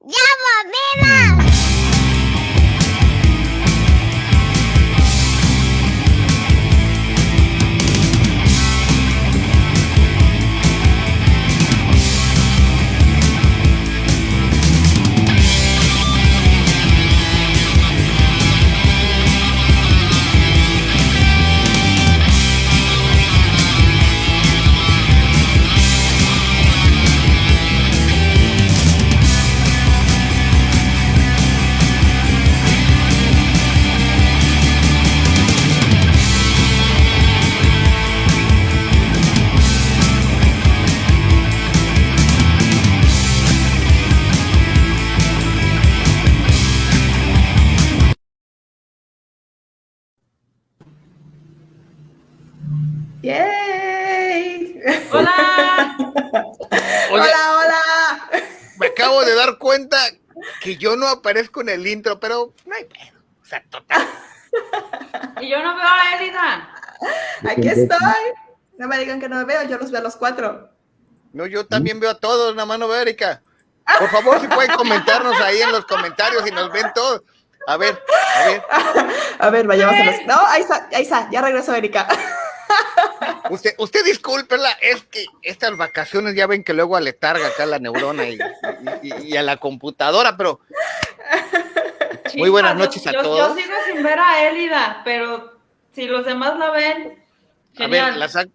¡Ya cuenta que yo no aparezco en el intro, pero no hay pedo. O sea, total. Y yo no veo a Elida. Aquí estoy. No me digan que no me veo, yo los veo a los cuatro. No, yo también veo a todos, nada más no veo a Erika. Por favor, si pueden comentarnos ahí en los comentarios y nos ven todos. A ver, a ver. A ver, vayamos a los. No, ahí está, ahí está, ya regresó Erika. Usted, usted discúlpela, es que estas vacaciones ya ven que luego aletarga acá la neurona y, y- y a la computadora, pero Muy buenas noches a yo- todos. Yo sigo sin ver a Elida, pero si los demás la ven, a genial. ver,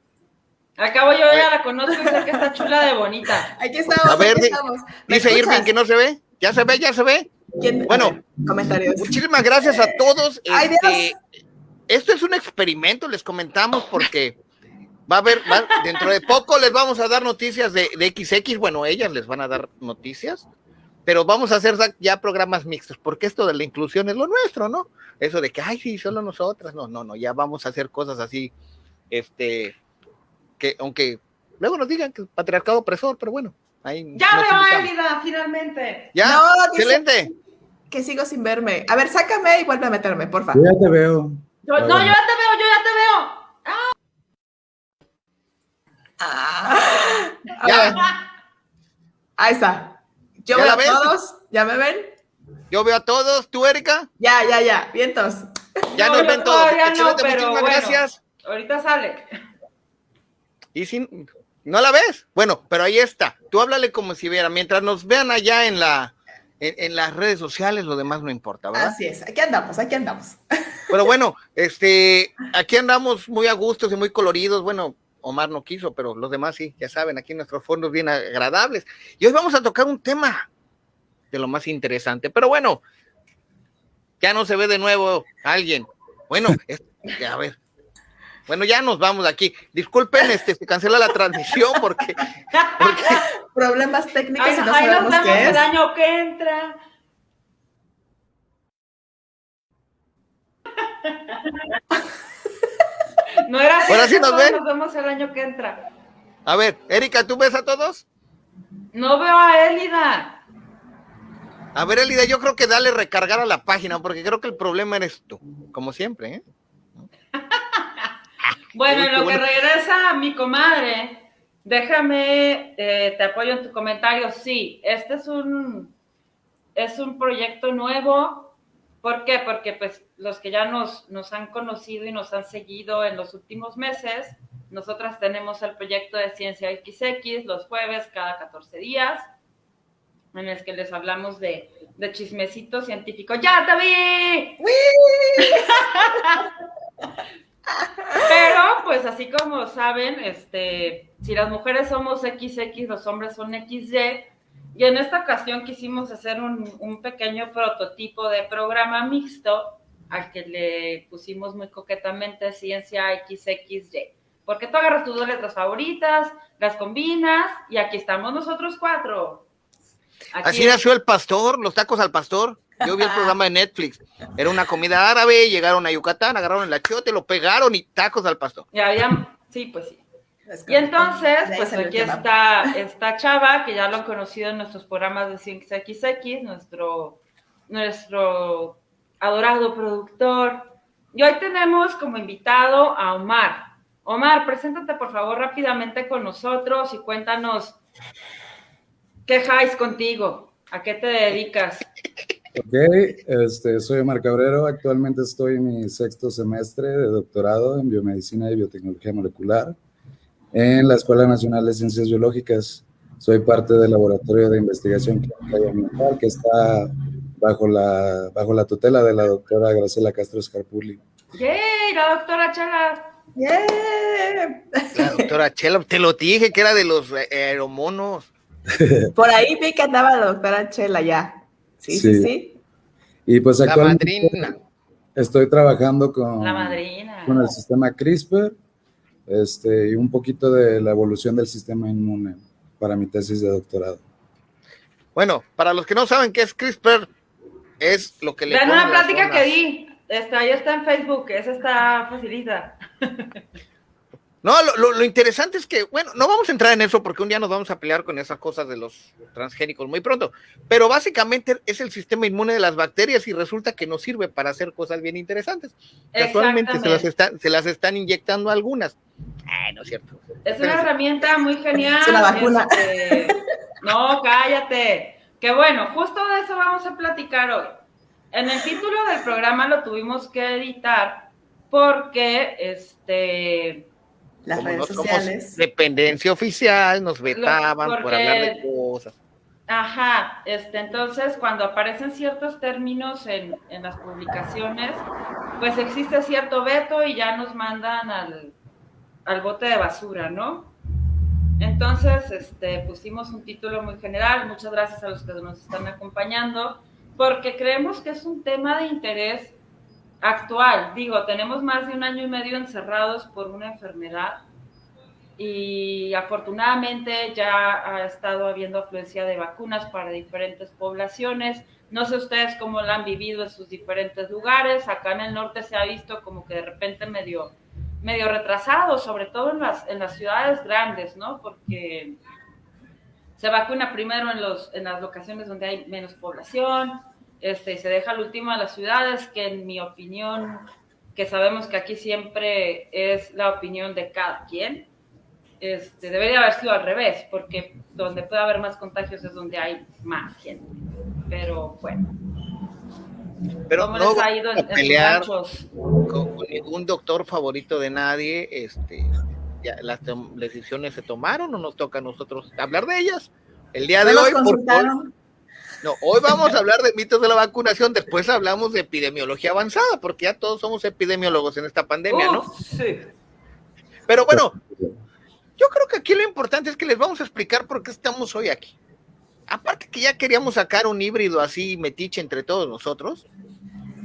Acabo yo ya la conozco y sé que está chula de bonita. Aquí estamos, A ver, aquí di- estamos. ¿Me dice escuchas? Irving que no se ve. ¿Ya se ve? ¿Ya se ve? ¿Quién? Bueno. Comentarios. Muchísimas gracias a todos. Ay, Este, esto es un experimento, les comentamos, porque va a haber, va- dentro de poco les vamos a dar noticias de, de XX, bueno, ellas les van a dar noticias, pero vamos a hacer ya programas mixtos, porque esto de la inclusión es lo nuestro, ¿no? Eso de que, ay, sí, solo nosotras, no, no, no, ya vamos a hacer cosas así, este, que aunque luego nos digan que el patriarcado opresor, pero bueno, ahí Ya nos veo a invitamos. Elida, finalmente. Ya, No, excelente. Que sigo sin verme. A ver, sácame y vuelve a meterme, porfa. Yo ya te veo. Yo- no, bueno. yo ya te veo, yo ya te veo. Ah. Ya. ahí está. Yo ¿Ya veo la a ves? todos. ¿Ya me ven? Yo veo a todos, tú, Erika, Ya, ya, ya. Vientos. ya No, nos ven todos. no, pero muchísimas bueno. gracias. Ahorita sale. Y si no la ves, bueno, pero ahí está. Tú háblale como si viera. Mientras nos vean allá en la en, en las redes sociales, lo demás no importa, ¿verdad? Así es. Aquí andamos, aquí andamos. Pero bueno, este, aquí andamos muy a gustos y muy coloridos. Bueno, Omar no quiso, pero los demás sí, ya saben, aquí nuestros fondos bien agradables. Y hoy vamos a tocar un tema de lo más interesante. Pero bueno, ya no se ve de nuevo alguien. Bueno, es- a ver. Bueno, ya nos vamos de aquí. Disculpen, este, se cancela la transmisión porque, porque Problemas técnicos Ahí, y no ahí nos vemos qué el año que entra. No era Ahora sí nos ven. Nos vemos el año que entra. A ver, Erika, ¿tú ves a todos? No veo a Elida. A ver, Elida, yo creo que dale recargar a la página, porque creo que el problema eres tú, como siempre, ¿eh? Bueno, en lo que regresa mi comadre, déjame, eh, te apoyo en tu comentario. Sí, este es un, es un proyecto nuevo. ¿Por qué? Porque pues los que ya nos, nos han conocido y nos han seguido en los últimos meses, nosotras tenemos el proyecto de Ciencia XX los jueves cada 14 días, en el que les hablamos de, de chismecito científico. ¡Ya te vi! Pero, pues así como saben, este, si las mujeres somos XX, los hombres son XY, y en esta ocasión quisimos hacer un, pequeño prototipo de programa mixto al que le pusimos muy coquetamente ciencia XXY. Porque tú agarras tus dos letras favoritas, las combinas, y aquí estamos nosotros cuatro. Aquí Así nació el pastor, los tacos al pastor. Yo vi el programa de Netflix. Era una comida árabe, llegaron a Yucatán, agarraron el achiote, lo pegaron y tacos al pastor. Y había, sí, pues sí. Y entonces, pues aquí está esta chava, que ya lo han conocido en nuestros programas de Ciencia XX, nuestro, nuestro adorado productor. Y hoy tenemos como invitado a Omar. Omar, preséntate por favor rápidamente con nosotros y cuéntanos qué highs contigo. ¿A qué te dedicas? Ok, este, soy Omar Cabrero. Actualmente estoy en mi sexto semestre de doctorado en biomedicina y biotecnología molecular en la Escuela Nacional de Ciencias Biológicas. Soy parte del laboratorio de investigación clínica y ambiental que está bajo la, bajo la tutela de la doctora Graciela Castro Scarpulli. ¡Yay! La doctora Chela. ¡Yeah! La doctora Chela, te lo dije que era de los aeromonos. Por ahí vi que andaba la doctora Chela ya. Sí, sí, Sí. sí. Y pues La actualmente madrina. estoy trabajando con, La madrina. con el sistema CRISPR este, y un poquito de la evolución del sistema inmune para mi tesis de doctorado. Bueno, para los que no saben qué es CRISPR, es lo que le ponen una plática que di. Está, ahí está en Facebook. Esa está facilita. No, lo, lo- lo interesante es que, bueno, no vamos a entrar en eso porque un día nos vamos a pelear con esas cosas de los transgénicos muy pronto, pero básicamente es el sistema inmune de las bacterias y resulta que nos sirve para hacer cosas bien interesantes. Casualmente se las, se las están inyectando algunas. Ay, no es cierto. Es una herramienta muy genial. Es una vacuna. este, No, cállate. Que bueno, justo de eso vamos a platicar hoy. En el título del programa lo tuvimos que editar porque este Las Como redes no somos sociales. dependencia oficial, nos vetaban por hablar de cosas. Ajá, este, entonces cuando aparecen ciertos términos en, en las publicaciones, pues existe cierto veto y ya nos mandan al, al bote de basura, ¿no? Entonces, este, pusimos un título muy general, muchas gracias a los que nos están acompañando, porque creemos que es un tema de interés actual. Digo, tenemos más de un año y medio encerrados por una enfermedad y afortunadamente ya ha estado habiendo afluencia de vacunas para diferentes poblaciones. No sé ustedes cómo la han vivido en sus diferentes lugares. Acá en el norte se ha visto como que de repente medio, medio retrasado, sobre todo en las, en las ciudades grandes, ¿no? Porque se vacuna primero en, los, en las locaciones donde hay menos población, este, y se deja al último a las ciudades, que en mi opinión, que sabemos que aquí siempre es la opinión de cada quien, este, debería haber sido al revés, porque donde puede haber más contagios es donde hay más gente. Pero bueno, Pero ¿cómo no les ha ido en, en pelear ranchos? con, ningún doctor favorito de nadie. Este, ya, las decisiones se tomaron o nos toca a nosotros hablar de ellas. El día ¿No de hoy, por-? No, hoy vamos a hablar de mitos de la vacunación, después hablamos de epidemiología avanzada, porque ya todos somos epidemiólogos en esta pandemia, ¿no? Sí. Pero bueno, yo creo que aquí lo importante es que les vamos a explicar por qué estamos hoy aquí. Aparte que ya queríamos sacar un híbrido así metiche entre todos nosotros,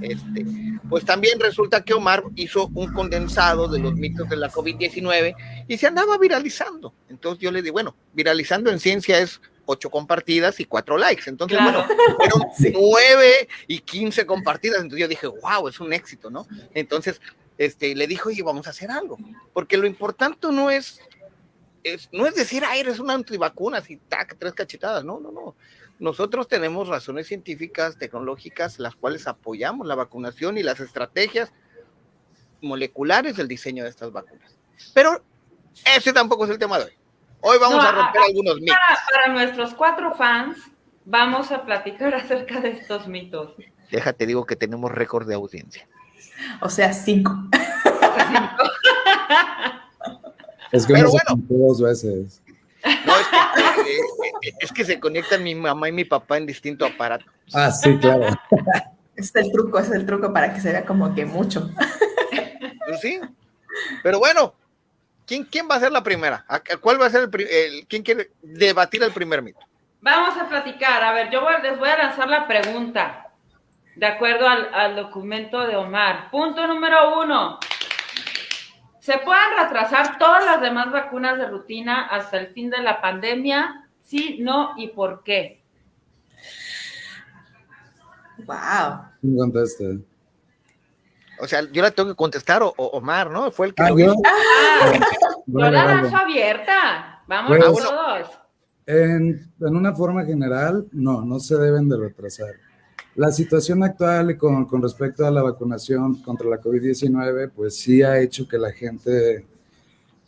este, pues también resulta que Omar hizo un condensado de los mitos de la COVID-19 y se andaba viralizando. Entonces yo le di, bueno, viralizando en ciencia es ocho compartidas y cuatro likes. Entonces, Claro. bueno, fueron nueve y quince compartidas. Entonces yo dije, wow, es un éxito, ¿no? Entonces, este, le dijo, oye, vamos a hacer algo. Porque lo importante no es, es no es decir, ah, eres una antivacunas y tac, tres cachetadas. No, no, no. Nosotros tenemos razones científicas, tecnológicas, las cuales apoyamos la vacunación y las estrategias moleculares del diseño de estas vacunas. Pero ese tampoco es el tema de hoy. Hoy vamos No, a romper a- a- algunos mitos. Para, para nuestros cuatro fans, vamos a platicar acerca de estos mitos. Déjate, digo que tenemos récord de audiencia. O sea, cinco. Es que Pero bueno. dos veces. No, es que, eh, eh, es que se conectan mi mamá y mi papá en distinto aparato. Ah, sí, claro. Es el truco, es el truco para que se vea como que mucho. Pues sí. Pero bueno, ¿quién, quién va a ser la primera? ¿A- a ¿Cuál va a ser el, el- quién quiere debatir el primer mito? Vamos a platicar. A ver, yo voy- les voy a lanzar la pregunta de acuerdo al, al documento de Omar. Punto número uno. ¿Se pueden retrasar todas las demás vacunas de rutina hasta el fin de la pandemia? Sí, no y por qué. Wow. ¿Quién contesta? O sea, yo la tengo que contestar o, o Omar, ¿no? Fue el que Ah, lo yo. hizo. Ah, yo la lanzo abierta. Vamos Pues- todos. En, en una forma general, no, no se deben de retrasar. La situación actual con, con respecto a la vacunación contra la COVID-19, pues sí ha hecho que la gente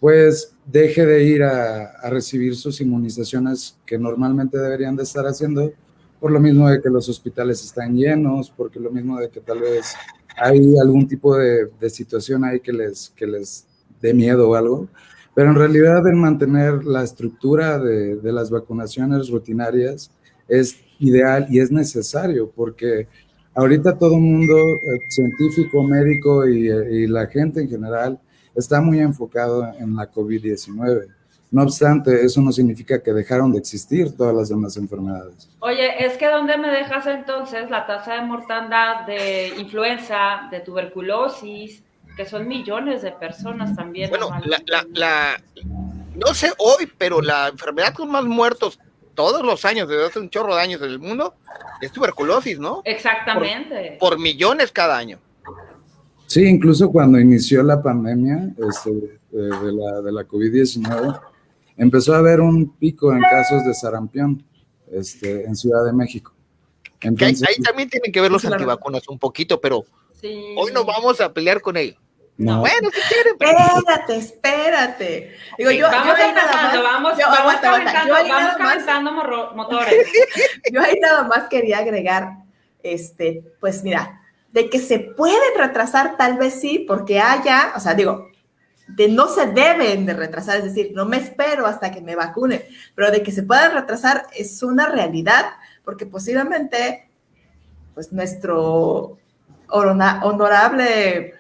pues deje de ir a, a recibir sus inmunizaciones que normalmente deberían de estar haciendo por lo mismo de que los hospitales están llenos, porque lo mismo de que tal vez hay algún tipo de, situación ahí que les, que les dé miedo o algo, pero en realidad el mantener la estructura de, las vacunaciones rutinarias es ideal y es necesario porque ahorita todo el mundo, eh, científico, médico y, y, la gente en general, está muy enfocado en la COVID-19. No obstante, eso no significa que dejaron de existir todas las demás enfermedades. Oye, es que ¿dónde me dejas entonces la tasa de mortandad de influenza, de tuberculosis, que son millones de personas también? Bueno, la, la, la, no sé hoy, pero la enfermedad con más muertos todos los años, desde hace un chorro de años en el mundo, es tuberculosis, ¿no? Exactamente. Por, por millones cada año. Sí, incluso cuando inició la pandemia este, de la, de la COVID-19, empezó a haber un pico en casos de sarampión este, en Ciudad de México. Entonces, ahí, ahí, también tienen que ver los antivacunas un poquito, pero sí. hoy no vamos a pelear con ellos. No. Bueno, si quieren. Espérate, espérate. Digo, yo, vamos yo empezando, vamos, yo, vamos, aguanta, calentando, yo vamos calentando más, motores. yo ahí nada más quería agregar, este, pues mira, de que se pueden retrasar, tal vez sí, porque haya, o sea, digo, de no se deben de retrasar, es decir, no me espero hasta que me vacune, pero de que se puedan retrasar es una realidad, porque posiblemente, pues nuestro honorable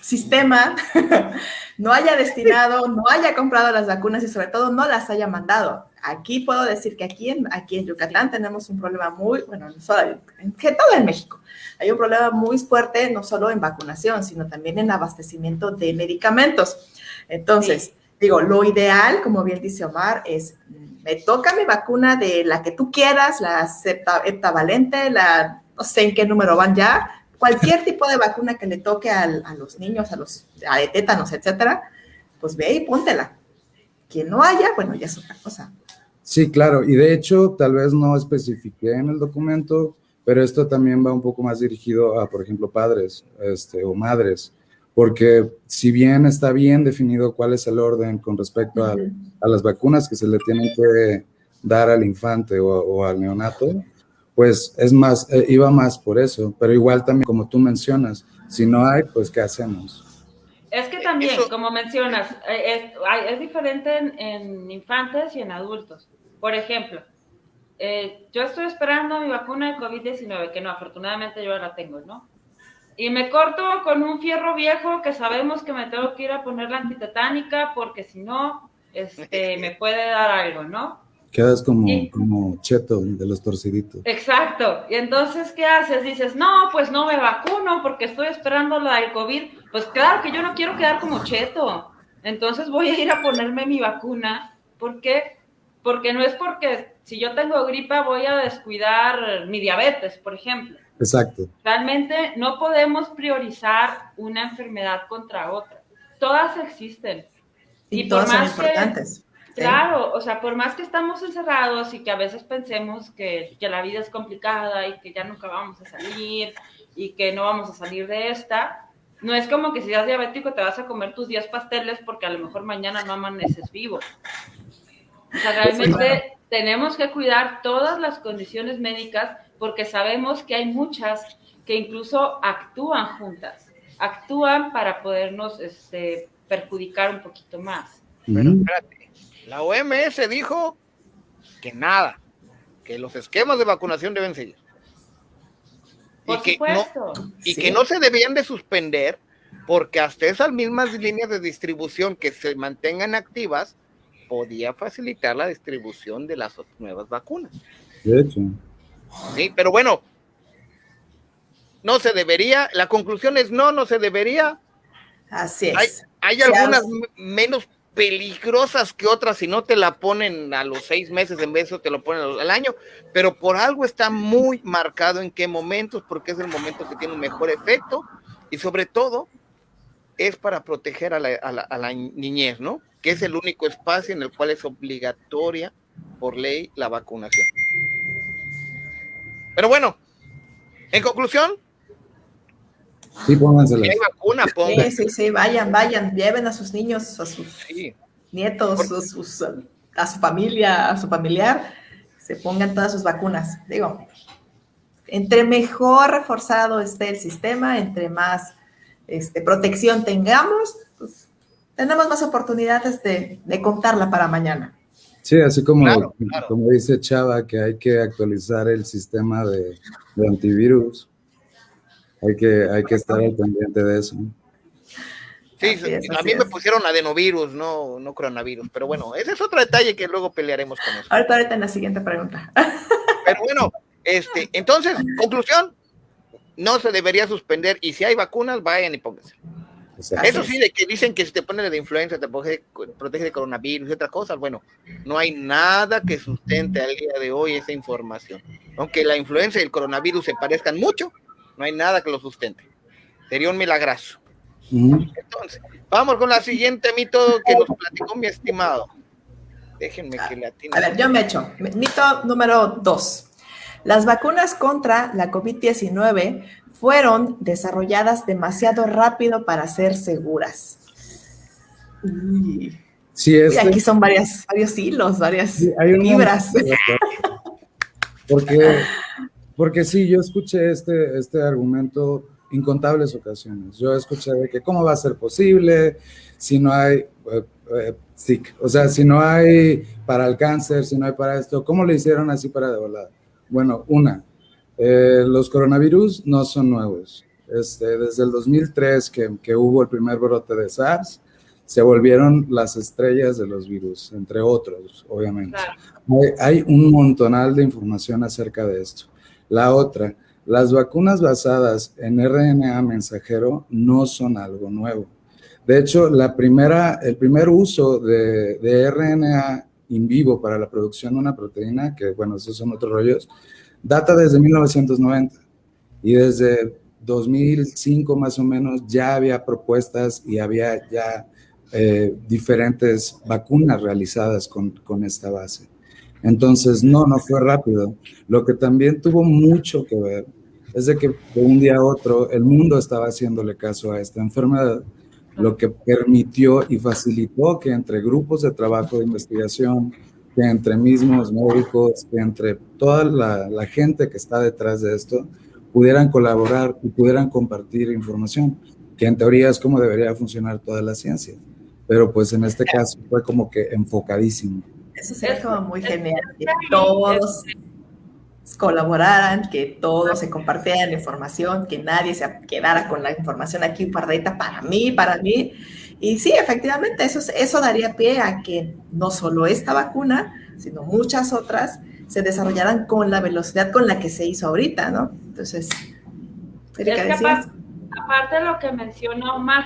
sistema no haya destinado, no haya comprado las vacunas y sobre todo no las haya mandado. Aquí puedo decir que aquí en, aquí en Yucatán tenemos un problema muy, bueno, no solo en, que todo en México, hay un problema muy fuerte no solo en vacunación, sino también en abastecimiento de medicamentos. Entonces, sí. digo, lo ideal, como bien dice Omar, es, me toca mi vacuna de la que tú quieras, la heptavalente, la, no sé en qué número van ya, cualquier tipo de vacuna que le toque al, a los niños, a los a de tétanos, etcétera, pues ve y póntela. Quien no haya, bueno, ya es otra cosa. Sí, claro, y de hecho, tal vez no especifiqué en el documento, pero esto también va un poco más dirigido a, por ejemplo, padres este, o madres, porque si bien está bien definido cuál es el orden con respecto a, a las vacunas que se le tienen que dar al infante o, o al neonato, pues es más, eh, iba más por eso, pero igual también como tú mencionas, si no hay, pues ¿qué hacemos? Es que también, eso... como mencionas, es, es diferente en, en, infantes y en adultos. Por ejemplo, eh, yo estoy esperando mi vacuna de COVID-19, que no, afortunadamente yo la tengo, ¿no? Y me corto con un fierro viejo que sabemos que me tengo que ir a poner la antitetánica porque si no, este, me puede dar algo, ¿no? Quedas como, como cheto de los torciditos. Exacto. Y entonces, ¿qué haces? Dices, no, pues no me vacuno porque estoy esperando la del COVID. Pues claro que yo no quiero quedar como cheto. Entonces voy a ir a ponerme mi vacuna. ¿Por qué? Porque no es porque si yo tengo gripa voy a descuidar mi diabetes, por ejemplo. Exacto. Realmente no podemos priorizar una enfermedad contra otra. Todas existen. Y, y todas por más son importantes. Claro, o sea, por más que estamos encerrados y que a veces pensemos que, que, la vida es complicada y que ya nunca vamos a salir y que no vamos a salir de esta, no es como que si eres diabético te vas a comer tus 10 pasteles porque a lo mejor mañana no amaneces vivo. O sea, realmente sí, tenemos que cuidar todas las condiciones médicas porque sabemos que hay muchas que incluso actúan juntas, actúan para podernos este, perjudicar un poquito más. Pero espérate, la OMS dijo que nada, que los esquemas de vacunación deben seguir. Por y que, supuesto. no, y sí. que no se debían de suspender porque hasta esas mismas líneas de distribución que se mantengan activas podía facilitar la distribución de las nuevas vacunas. De hecho. Sí, pero bueno, no se debería, la conclusión es no, no se debería. Así es. Hay, hay algunas menos peligrosas que otras si no te la ponen a los seis meses en vez de te lo ponen al año, pero por algo está muy marcado en qué momentos, porque es el momento que tiene un mejor efecto y sobre todo es para proteger a la, a la, a la niñez, ¿no? Que es el único espacio en el cual es obligatoria por ley la vacunación. Pero bueno, en conclusión, Sí, póngansela. Hay vacuna, pónganse. Sí, sí, sí, vayan, vayan, lleven a sus niños, a sus sí. nietos, a, sus, a, su familia, a su familiar. se pongan todas sus vacunas. Digo, entre mejor reforzado esté el sistema, entre más este, protección tengamos, pues, tenemos más oportunidades de, contarla para mañana. Sí, así como, como dice Chava, que hay que actualizar el sistema de, antivirus. Hay que, hay que estar al pendiente de eso. Sí, a mí me pusieron adenovirus, no, no coronavirus, pero bueno, ese es otro detalle que luego pelearemos con eso. Ahorita, ahorita en la siguiente pregunta. Pero bueno, este, entonces, conclusión, no se debería suspender y si hay vacunas, vayan y pónganse. Eso sí, de que dicen que si te pones de influenza te protege, protege, de coronavirus y otras cosas, bueno, no hay nada que sustente al día de hoy esa información. Aunque la influenza y el coronavirus se parezcan mucho, no hay nada que lo sustente. Sería un milagrazo. Entonces, vamos con la siguiente mito que nos platicó mi estimado. Déjenme que le atine. A ver, yo me echo. Mito número dos. Las vacunas contra la COVID-19 fueron desarrolladas demasiado rápido para ser seguras. Sí, este aquí son varias, varios hilos, varias fibras. Porque, porque sí, yo escuché este, este argumento incontables ocasiones. Yo escuché de que cómo va a ser posible si no hay, eh, eh, o sea, si no hay para el cáncer, si no hay para esto, ¿cómo le hicieron así para de volada? Bueno, una, eh, los coronavirus no son nuevos. Este, desde el 2003 que, que, hubo el primer brote de SARS, se volvieron las estrellas de los virus, entre otros, obviamente. Hay, hay, un montonal de información acerca de esto. La otra, las vacunas basadas en RNA mensajero no son algo nuevo. De hecho, el primer uso de, RNA in vivo para la producción de una proteína, que bueno, esos son otros rollos, data desde 1990 y desde 2005 más o menos ya había propuestas y había ya eh, diferentes vacunas realizadas con esta base. Entonces, no, no fue rápido. Lo que también tuvo mucho que ver es de que de un día a otro el mundo estaba haciéndole caso a esta enfermedad, lo que permitió y facilitó que entre grupos de trabajo de investigación, que entre mismos médicos, que entre toda la, gente que está detrás de esto, pudieran colaborar y pudieran compartir información, que en teoría es como debería funcionar toda la ciencia. Pero pues en este caso fue como que enfocadísimo. Eso sería como muy genial, que todos colaboraran, que todos se compartieran información, que nadie se quedara con la información aquí guardadita para mí, para mí. Y sí, efectivamente, eso, eso daría pie a que no solo esta vacuna, sino muchas otras se desarrollaran con la velocidad con la que se hizo ahorita, ¿no? Entonces, aparte, de lo que menciona Omar,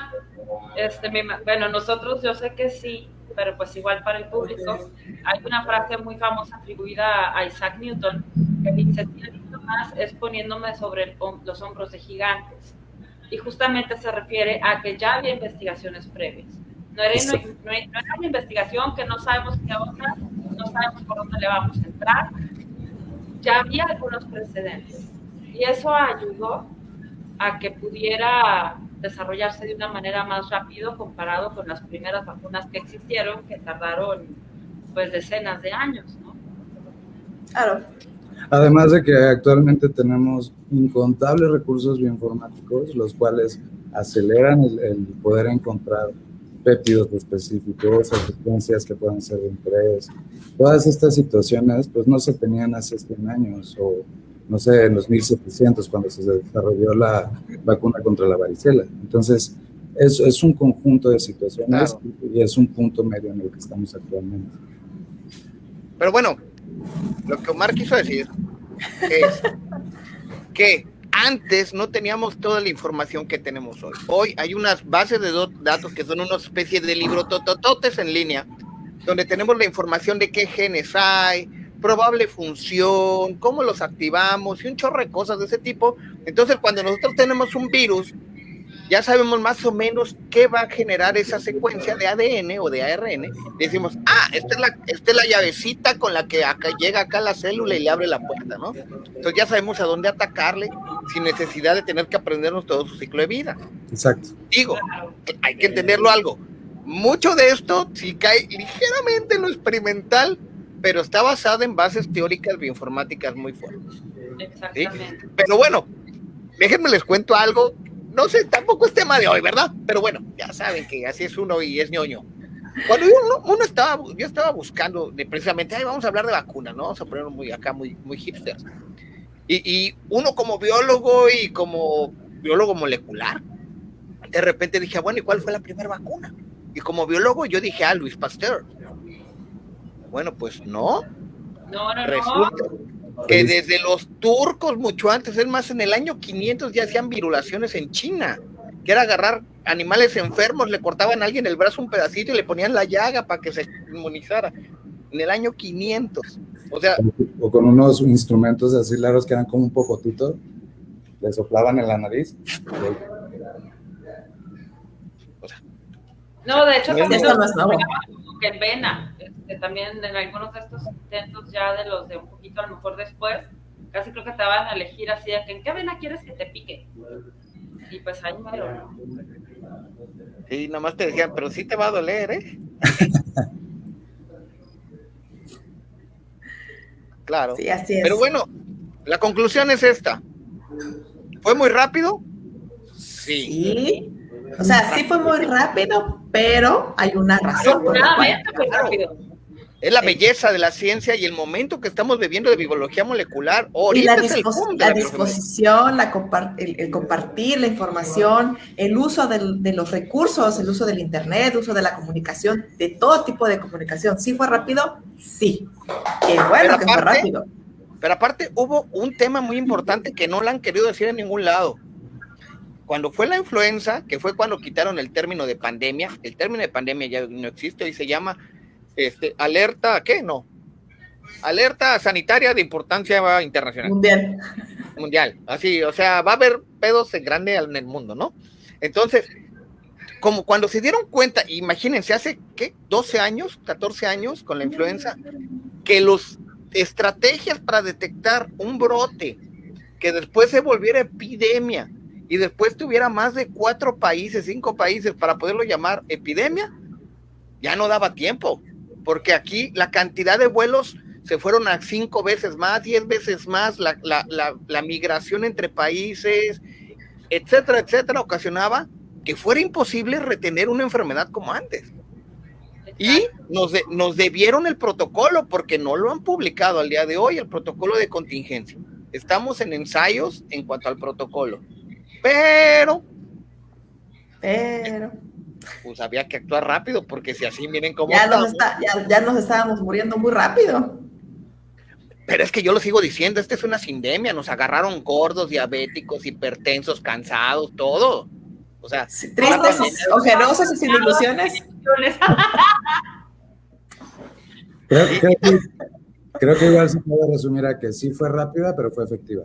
este, bueno, nosotros yo sé que sí, pero pues igual para el público, hay una frase muy famosa atribuida a Isaac Newton que dice, más es poniéndome sobre los hombros de gigantes. Y justamente se refiere a que ya había investigaciones previas. No era, no, era una investigación que no sabemos qué onda, no sabemos por dónde le vamos a entrar. Ya había algunos precedentes. Y eso ayudó a que pudiera desarrollarse de una manera más rápido comparado con las primeras vacunas que existieron, que tardaron pues decenas de años, ¿no? Claro. Además de que actualmente tenemos incontables recursos bioinformáticos, los cuales aceleran el, poder encontrar péptidos específicos o secuencias que puedan ser de interés. Todas estas situaciones pues no se tenían hace 100 años o no sé, en los 1700 cuando se desarrolló la vacuna contra la varicela. Entonces, es, es un conjunto de situaciones y es un punto medio en el que estamos actualmente. Pero bueno, lo que Omar quiso decir es que antes no teníamos toda la información que tenemos hoy. Hoy hay unas bases de datos que son una especie de libro totototes en línea, donde tenemos la información de qué genes hay, probable función, cómo los activamos y un chorro de cosas de ese tipo. Entonces, cuando nosotros tenemos un virus, ya sabemos más o menos qué va a generar esa secuencia de ADN o de ARN. Decimos, ah, esta es la, esta es la llavecita con la que acá, llega acá la célula y le abre la puerta, ¿no? Entonces ya sabemos a dónde atacarle sin necesidad de tener que aprendernos todo su ciclo de vida. Exacto. Digo, hay que entenderlo algo. Mucho de esto, si cae ligeramente en lo experimental, pero está basada en bases teóricas bioinformáticas muy fuertes. Exactamente. Pero bueno, déjenme les cuento algo. No sé, tampoco es tema de hoy, ¿verdad? Pero bueno, ya saben que así es uno y es ñoño. Cuando uno, estaba, yo estaba buscando de precisamente, ay, vamos a hablar de vacunas, ¿no? Vamos a ponerlo muy acá, muy, muy hipster. Y, y uno como biólogo y como biólogo molecular, de repente dije, bueno, ¿y cuál fue la primera vacuna? Y como biólogo yo dije, ah, Luis Pasteur. Bueno, pues no. No, no, Resulta que desde los turcos, mucho antes, es más, en el año 500 ya hacían virulaciones en China, que era agarrar animales enfermos, le cortaban a alguien el brazo un pedacito y le ponían la llaga para que se inmunizara. En el año 500. O sea. O con unos instrumentos así largos que eran como un pocotito, le soplaban en la nariz. No, de hecho, también no es nuevo. que en vena, también en algunos de estos intentos ya de los de un poquito a lo mejor después, casi creo que te van a elegir así, de que en qué vena quieres que te pique. Y pues ahí mero, ¿no? Sí, nomás te decían, pero sí te va a doler, ¿eh? claro. Sí, así es. Pero bueno, la conclusión es esta. ¿Fue muy rápido? Sí. sí. O sea, sí fue muy rápido, pero hay una razón. Por la Es la belleza de la ciencia y el momento que estamos viviendo de biología molecular. y la, disposición, la el, compartir la información, el uso de los recursos, el uso del Internet, el uso de la comunicación, de todo tipo de comunicación. ¿Sí fue rápido? Sí. Qué bueno que fue rápido. Pero aparte hubo un tema muy importante que no lo han querido decir en ningún lado cuando fue la influenza, que fue cuando quitaron el término de pandemia, el término de pandemia ya no existe y se llama este, alerta, ¿qué? No. Alerta sanitaria de importancia internacional. Mundial. Mundial. Así, o sea, va a haber pedos en grande en el mundo, ¿no? Entonces, como cuando se dieron cuenta, imagínense, hace, ¿qué? 12 años, 14 años con la influenza, que los estrategias para detectar un brote que después se volviera epidemia, y después tuviera más de cuatro países, cinco países para poderlo llamar epidemia, ya no daba tiempo, porque aquí la cantidad de vuelos se fueron a cinco veces más, diez veces más, la, la migración entre países, etcétera, etcétera, ocasionaba que fuera imposible retener una enfermedad como antes. Y nos, nos debieron el protocolo porque no lo han publicado al día de hoy, el protocolo de contingencia. Estamos en ensayos en cuanto al protocolo. Pero, pero, pues había que actuar rápido, porque si así miren cómo. Ya, nos, ya, nos estábamos muriendo muy rápido. Pero es que yo lo sigo diciendo, esta es una sindemia, nos agarraron gordos, diabéticos, hipertensos, cansados, todo. O sea, tristes, ojerosos y sin ilusiones. Creo, que, creo que igual se puede resumir a que sí fue rápida, pero fue efectiva.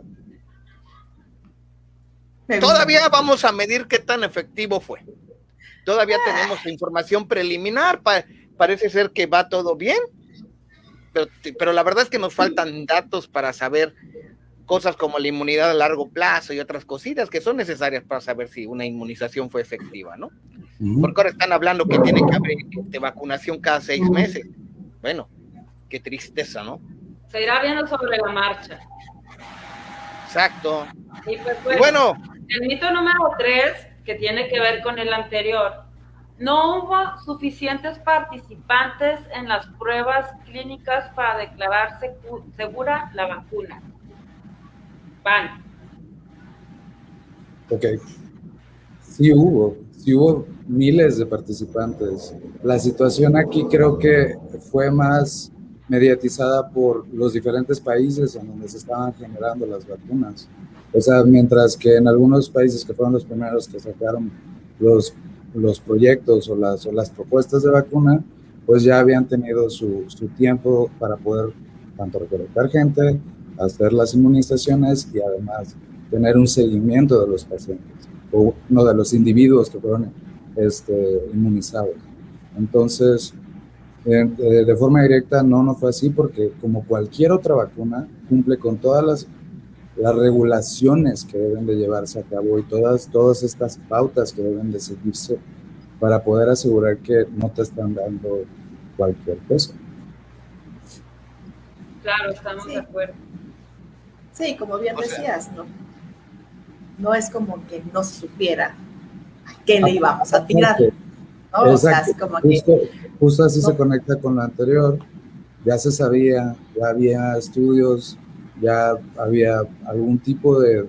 Todavía vamos a medir qué tan efectivo fue. Todavía ah. tenemos información preliminar, parece ser que va todo bien, pero, pero, la verdad es que nos faltan datos para saber cosas como la inmunidad a largo plazo y otras cositas que son necesarias para saber si una inmunización fue efectiva, ¿no? Porque ahora están hablando que tiene que haber de vacunación cada seis meses. Bueno, qué tristeza, ¿no? Se irá viendo sobre la marcha. Exacto. Y pues, bueno, el mito número tres, que tiene que ver con el anterior, no hubo suficientes participantes en las pruebas clínicas para declarar segura la vacuna. Van. Ok. Sí hubo, sí hubo miles de participantes. La situación aquí creo que fue más mediatizada por los diferentes países en donde se estaban generando las vacunas. O sea, mientras que en algunos países que fueron los primeros que sacaron los, los proyectos o las, o las propuestas de vacuna, pues ya habían tenido su, su tiempo para poder tanto recolectar gente, hacer las inmunizaciones y además tener un seguimiento de los pacientes o uno de los individuos que fueron este, inmunizados. Entonces, eh, de forma directa no, no fue así porque como cualquier otra vacuna cumple con todas las las regulaciones que deben de llevarse a cabo y todas, todas estas pautas que deben de seguirse para poder asegurar que no te están dando cualquier cosa. Claro, estamos de acuerdo. Sí, como bien decías, ¿no? No es como que no se supiera a qué le íbamos a tirar. ¿no? O sea, así como justo, así se conecta con lo anterior. Ya se sabía, ya había estudios, ya había algún tipo de,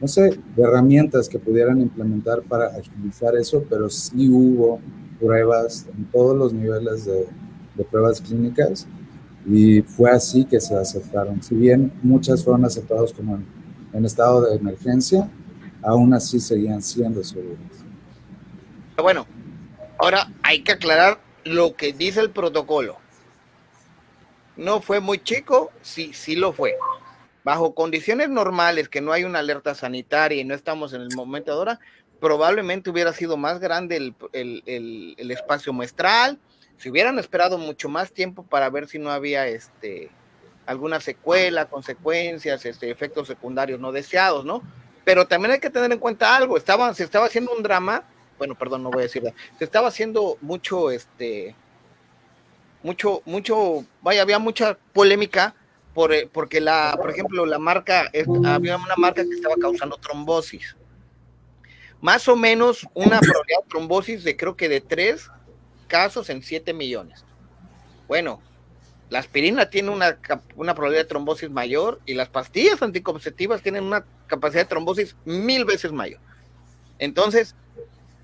no sé, de herramientas que pudieran implementar para agilizar eso, pero sí hubo pruebas en todos los niveles de, pruebas clínicas y fue así que se aceptaron. Si bien muchas fueron aceptadas como en, estado de emergencia, aún así seguían siendo seguras. Bueno, ahora hay que aclarar lo que dice el protocolo. No fue muy chico, sí, sí lo fue. Bajo condiciones normales, que no hay una alerta sanitaria y no estamos en el momento ahora, probablemente hubiera sido más grande el, el, el espacio muestral, si hubieran esperado mucho más tiempo para ver si no había este alguna secuela, consecuencias, este, efectos secundarios no deseados, ¿no? Pero también hay que tener en cuenta algo, estaba, se estaba haciendo un drama, bueno, perdón, no voy a decirlo, se estaba haciendo mucho, este, mucho, mucho, vaya, había mucha polémica por, eh, porque la, por ejemplo, la marca, había una marca que estaba causando trombosis. Más o menos una probabilidad de trombosis de creo que de 3 casos en 7 millones. Bueno, la aspirina tiene una, una, probabilidad de trombosis mayor y las pastillas anticonceptivas tienen una capacidad de trombosis mil veces mayor. Entonces,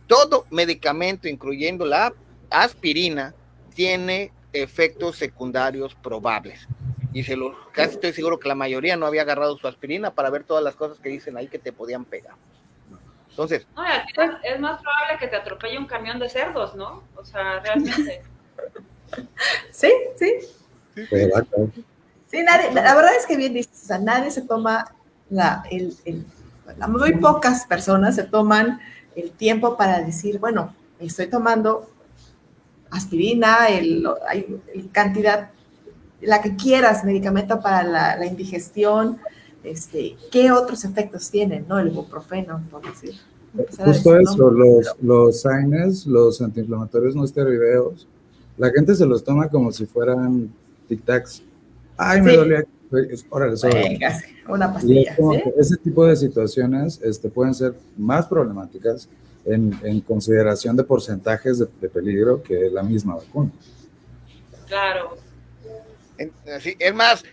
todo medicamento, incluyendo la aspirina, tiene efectos secundarios probables. Y se lo, casi estoy seguro que la mayoría no había agarrado su aspirina para ver todas las cosas que dicen ahí que te podían pegar. Entonces. es, más probable que te atropelle un camión de cerdos, ¿no? O sea, realmente. sí, sí. Sí, nadie, la verdad es que bien dices, o sea, nadie se toma la, el, el, muy pocas personas se toman el tiempo para decir, bueno, estoy tomando aspirina, el, hay cantidad, la que quieras, medicamento para la, la indigestión, este, ¿qué otros efectos tienen, no? El ibuprofeno, por decir. Justo eso, los, los AINES, los antiinflamatorios no esteroideos, la gente se los toma como si fueran tic-tacs. Ay, me dolía. Órale, Venga, una pastilla. Ese tipo de situaciones este, pueden ser más problemáticas en, en consideración de porcentajes de, de, peligro que la misma vacuna. Claro. Es más,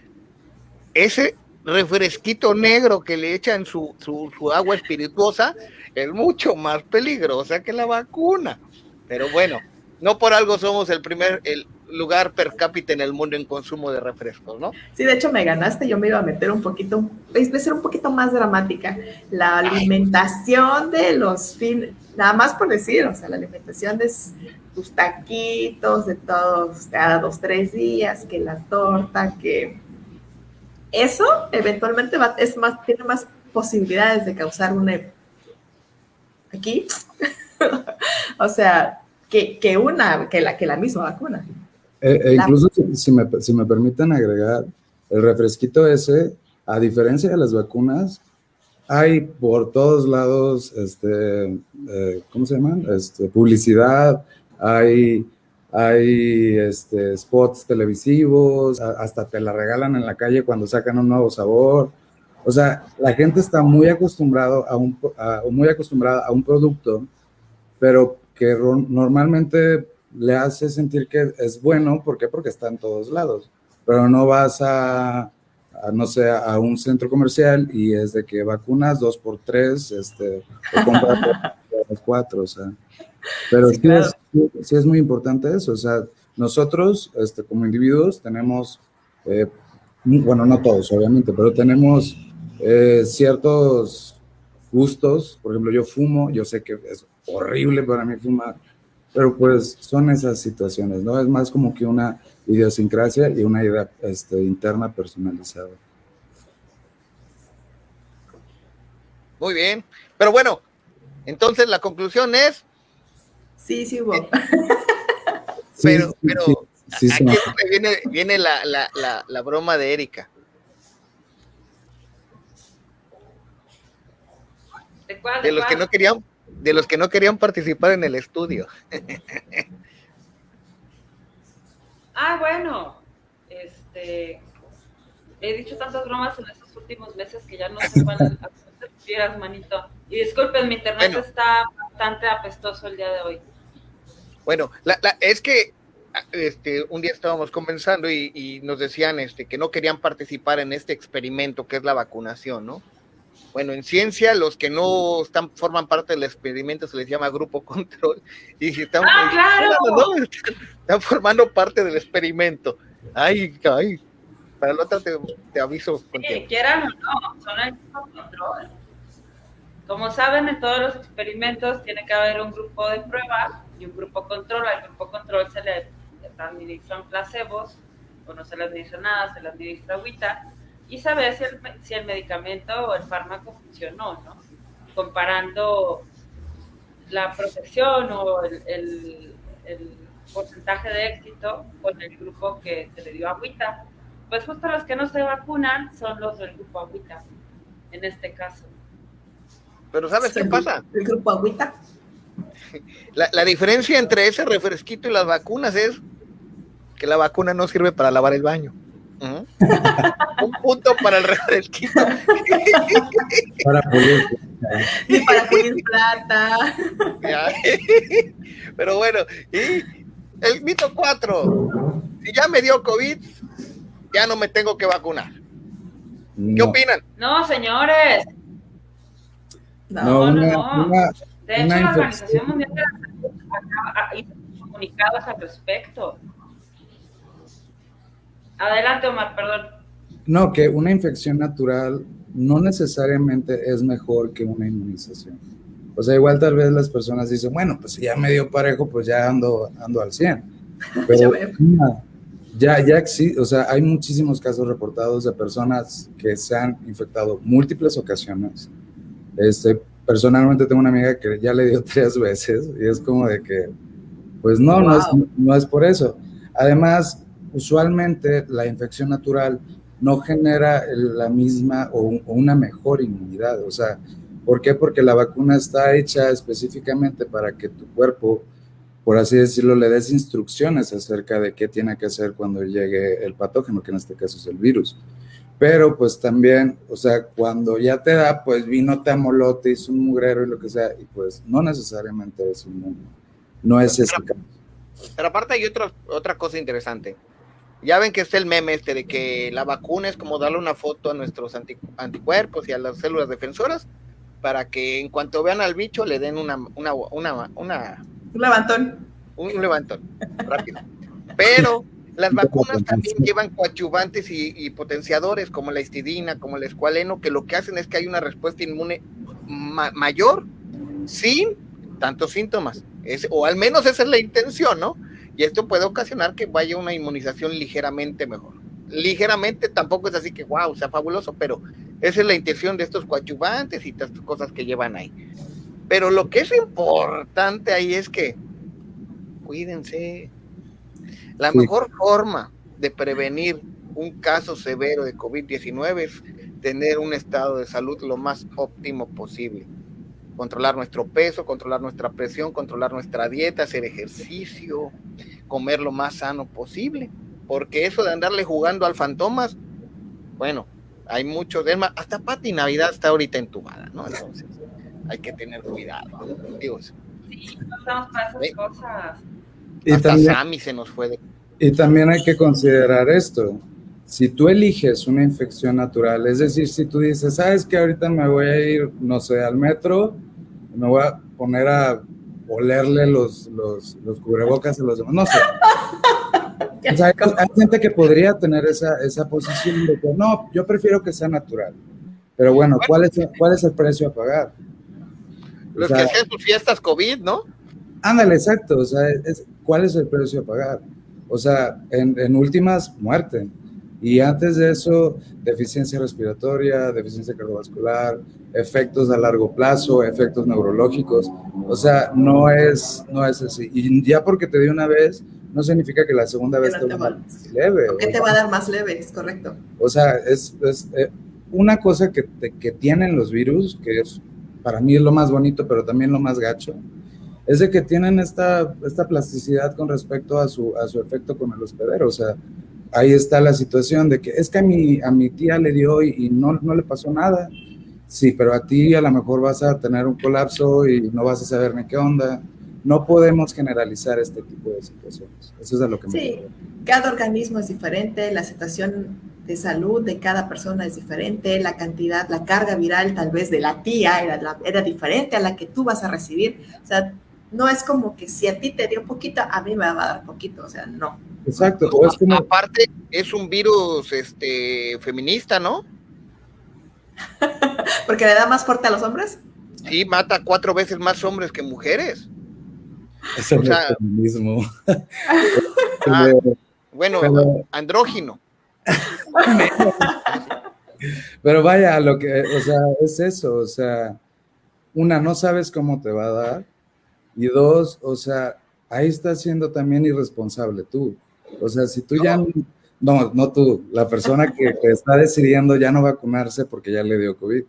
ese refresquito negro que le echan su, su, su, agua espirituosa es mucho más peligrosa que la vacuna. Pero bueno, no por algo somos el primer el lugar per cápita en el mundo en consumo de refrescos, ¿no? Sí, de hecho me ganaste, yo me iba a meter un poquito, es ser un poquito más dramática, la alimentación de los fines, nada más por decir, o sea, la alimentación de tus taquitos, de todos, cada dos, tres días, que la torta, que eso eventualmente va, es más, tiene más posibilidades de causar una aquí, o sea, que, que, una, que la, que la misma vacuna. Eh, e incluso si, si, me, si me permiten agregar, el refresquito ese, a diferencia de las vacunas, hay por todos lados, este, eh, ¿cómo se llaman? Este, publicidad, hay hay este, spots televisivos, hasta te la regalan en la calle cuando sacan un nuevo sabor. O sea, la gente está muy, acostumbrado a un, muy acostumbrada a un producto, pero que normalmente le hace sentir que es bueno, ¿por qué? Porque está en todos lados, pero no vas a, a no sé, a un centro comercial y es de que vacunas dos por tres, este, o compras cuatro, o sea. Pero sí, es, muy importante eso, o sea, nosotros este, como individuos tenemos, eh, bueno, no todos obviamente, pero tenemos eh, ciertos gustos, por ejemplo, yo fumo, yo sé que es horrible para mí fumar, pero pues son esas situaciones, ¿no? Es más como que una idiosincrasia y una idea este, interna personalizada. Muy bien, pero bueno, entonces la conclusión es Sí, sí hubo. pero, pero aquí es donde viene, viene la, la, la, la, broma de Erika. ¿De, cuál, de, de los cuál? que no querían, de los que no querían participar en el estudio. ah, bueno. Este, he dicho tantas bromas en estos últimos meses que ya no sé cuál a te refieras, manito. Y disculpen, mi internet Bueno. está bastante apestoso el día de hoy. Bueno, la- la- es que este, un día estábamos conversando y, y nos decían este, que no querían participar en este experimento que es la vacunación, ¿no? Bueno, en ciencia, los que no están, forman parte del experimento se les llama grupo control. Y si están, ¡Ah, claro! no, no, están formando parte del experimento. Ay, ay. Para la otra te, te aviso Sí, quieran o no, son el grupo control. Como saben, en todos los experimentos tiene que haber un grupo de prueba y un grupo control. Al grupo control se le administran placebos o no se le administra nada, se le administra agüita y saber si el, si el medicamento o el fármaco funcionó, ¿no? Comparando la protección o el, el- el porcentaje de éxito con el grupo que se le dio agüita. Pues justo los que no se vacunan son los del grupo agüita, en este caso. Pero ¿sabes qué pasa? El grupo agüita. La, la diferencia entre ese refresquito y las vacunas es que la vacuna no sirve para lavar el baño. Un punto para el refresquito. Para pulir. Ni para pulir plata. Ya. Pero bueno, y el mito 4. Si ya me dio COVID, ya no me tengo que vacunar. ¿Qué No, opinan? No, señores. No, no, no, una- no. una- De hecho, la. Organización Mundial de la Salud acaba- hizo comunicados al respecto. Adelante, Omar, perdón. No, que una infección natural no necesariamente es mejor que una inmunización. O sea, igual tal vez las personas dicen, bueno, pues si ya me dio parejo, pues ya ando, ando al 100. Pero Ya ya, existe, o sea, hay muchísimos casos reportados de personas que se han infectado múltiples ocasiones. Este, personalmente tengo una amiga que ya le dio tres veces y es como de que, pues no, no, es, Wow. no es por eso. Además, usualmente la infección natural no genera la misma o, un- o una mejor inmunidad. O sea, ¿por qué? Porque la vacuna está hecha específicamente para que tu cuerpo, por así decirlo, le des instrucciones acerca de qué tiene que hacer cuando llegue el patógeno, que en este caso es el virus. Pero pues también, o sea, cuando ya te da, pues vino, te amoló, te hizo un mugrero y lo que sea, y pues no necesariamente es inmune. No es ese caso. Pero aparte hay otra, otra cosa interesante. Ya ven que está el meme este de que la vacuna es como darle una foto a nuestros anti- anticuerpos y a las células defensoras para que en cuanto vean al bicho le den una, una, una, una Un levantón. un levantón rápido. Pero las vacunas también llevan coadyuvantes y, y potenciadores como la histidina, como el escualeno, que lo que hacen es que hay una respuesta inmune ma- mayor sin tantos síntomas. Es- o al menos esa es la intención, ¿no? Y esto puede ocasionar que vaya una inmunización ligeramente mejor. Ligeramente tampoco es así que, wow, sea fabuloso, pero esa es la intención de estos coadyuvantes y estas cosas que llevan ahí. Pero lo que es importante ahí es que cuídense. La Sí. mejor forma de prevenir un caso severo de COVID-19 es tener un estado de salud lo más óptimo posible. Controlar nuestro peso, controlar nuestra presión, controlar nuestra dieta, hacer ejercicio, comer lo más sano posible. Porque eso de andarle jugando al fantomas, bueno, hay mucho de más. Hasta Pati Navidad está ahorita entubada, ¿no? Entonces, hay que tener cuidado. Digo, Sí, no estamos para esas Sí. cosas. Y hasta también, Sammy se nos fue de y también hay que considerar esto. Si tú eliges una infección natural, es decir, si tú dices, sabes que ahorita me voy a ir, no sé, al metro, me voy a poner a olerle los, los, los cubrebocas a los demás, no sé. O sea, hay, hay gente que podría tener esa, esa posición de que no, yo prefiero que sea natural. Pero bueno, ¿cuál es, el- cuál es el precio a pagar? O los sea, que hacían sus fiestas COVID, ¿no? Ándale, exacto. O sea, es- ¿cuál es el precio a pagar? O sea, en, en últimas, muerte. Y antes de eso, deficiencia respiratoria, deficiencia cardiovascular, efectos a largo plazo, efectos neurológicos. O sea, no es, no es así. Y ya porque te dio una vez, no significa que la segunda vez no te te va a dar más leve. ¿Qué o te va a dar más leve? Es correcto. o sea, es, es, eh, una cosa que, te- que tienen los virus, que es para mí es lo más bonito, pero también lo más gacho, es de que tienen esta, esta plasticidad con respecto a su, a su efecto con el hospedero. O sea, ahí está la situación de que es que a mi, a mi tía le dio y, y no, no le pasó nada. Sí, pero a ti a lo mejor vas a tener un colapso y no vas a saber ni qué onda. No podemos generalizar este tipo de situaciones. Eso es a lo que me Sí, cada organismo es diferente, la situación de salud de cada persona es diferente, la cantidad, la carga viral tal vez de la tía era, era diferente a la que tú vas a recibir. O sea, no es como que si a ti te dio poquito, a mí me va a dar poquito. O sea, no. Exacto. O es como, Aparte, es un virus este, feminista, ¿no? Porque le da más fuerte a los hombres. Sí, mata cuatro veces más hombres que mujeres. es el o sea- feminismo. Ah, Bueno, Pero- andrógino. Pero vaya, a lo que, o sea, es eso, o sea, una, no sabes cómo te va a dar, y dos, o sea, ahí estás siendo también irresponsable tú. O sea, si tú ya, no, no tú, la persona que, que está decidiendo ya no vacunarse porque ya le dio COVID,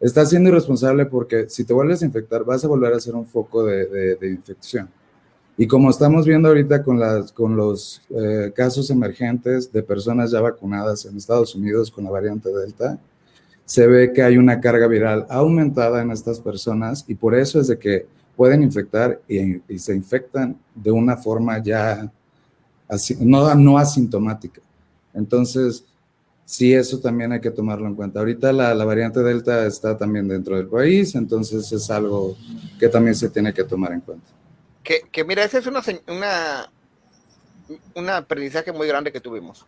estás siendo irresponsable porque si te vuelves a infectar, vas a volver a ser un foco de, de- de infección. Y como estamos viendo ahorita con, las, con los eh, casos emergentes de personas ya vacunadas en Estados Unidos con la variante Delta, se ve que hay una carga viral aumentada en estas personas y por eso es de que pueden infectar y, se infectan de una forma ya no, no asintomática. Entonces, sí, eso también hay que tomarlo en cuenta. Ahorita la, la variante Delta está también dentro del país, entonces es algo que también se tiene que tomar en cuenta. Que, que mira, ese es una, una, un aprendizaje muy grande que tuvimos.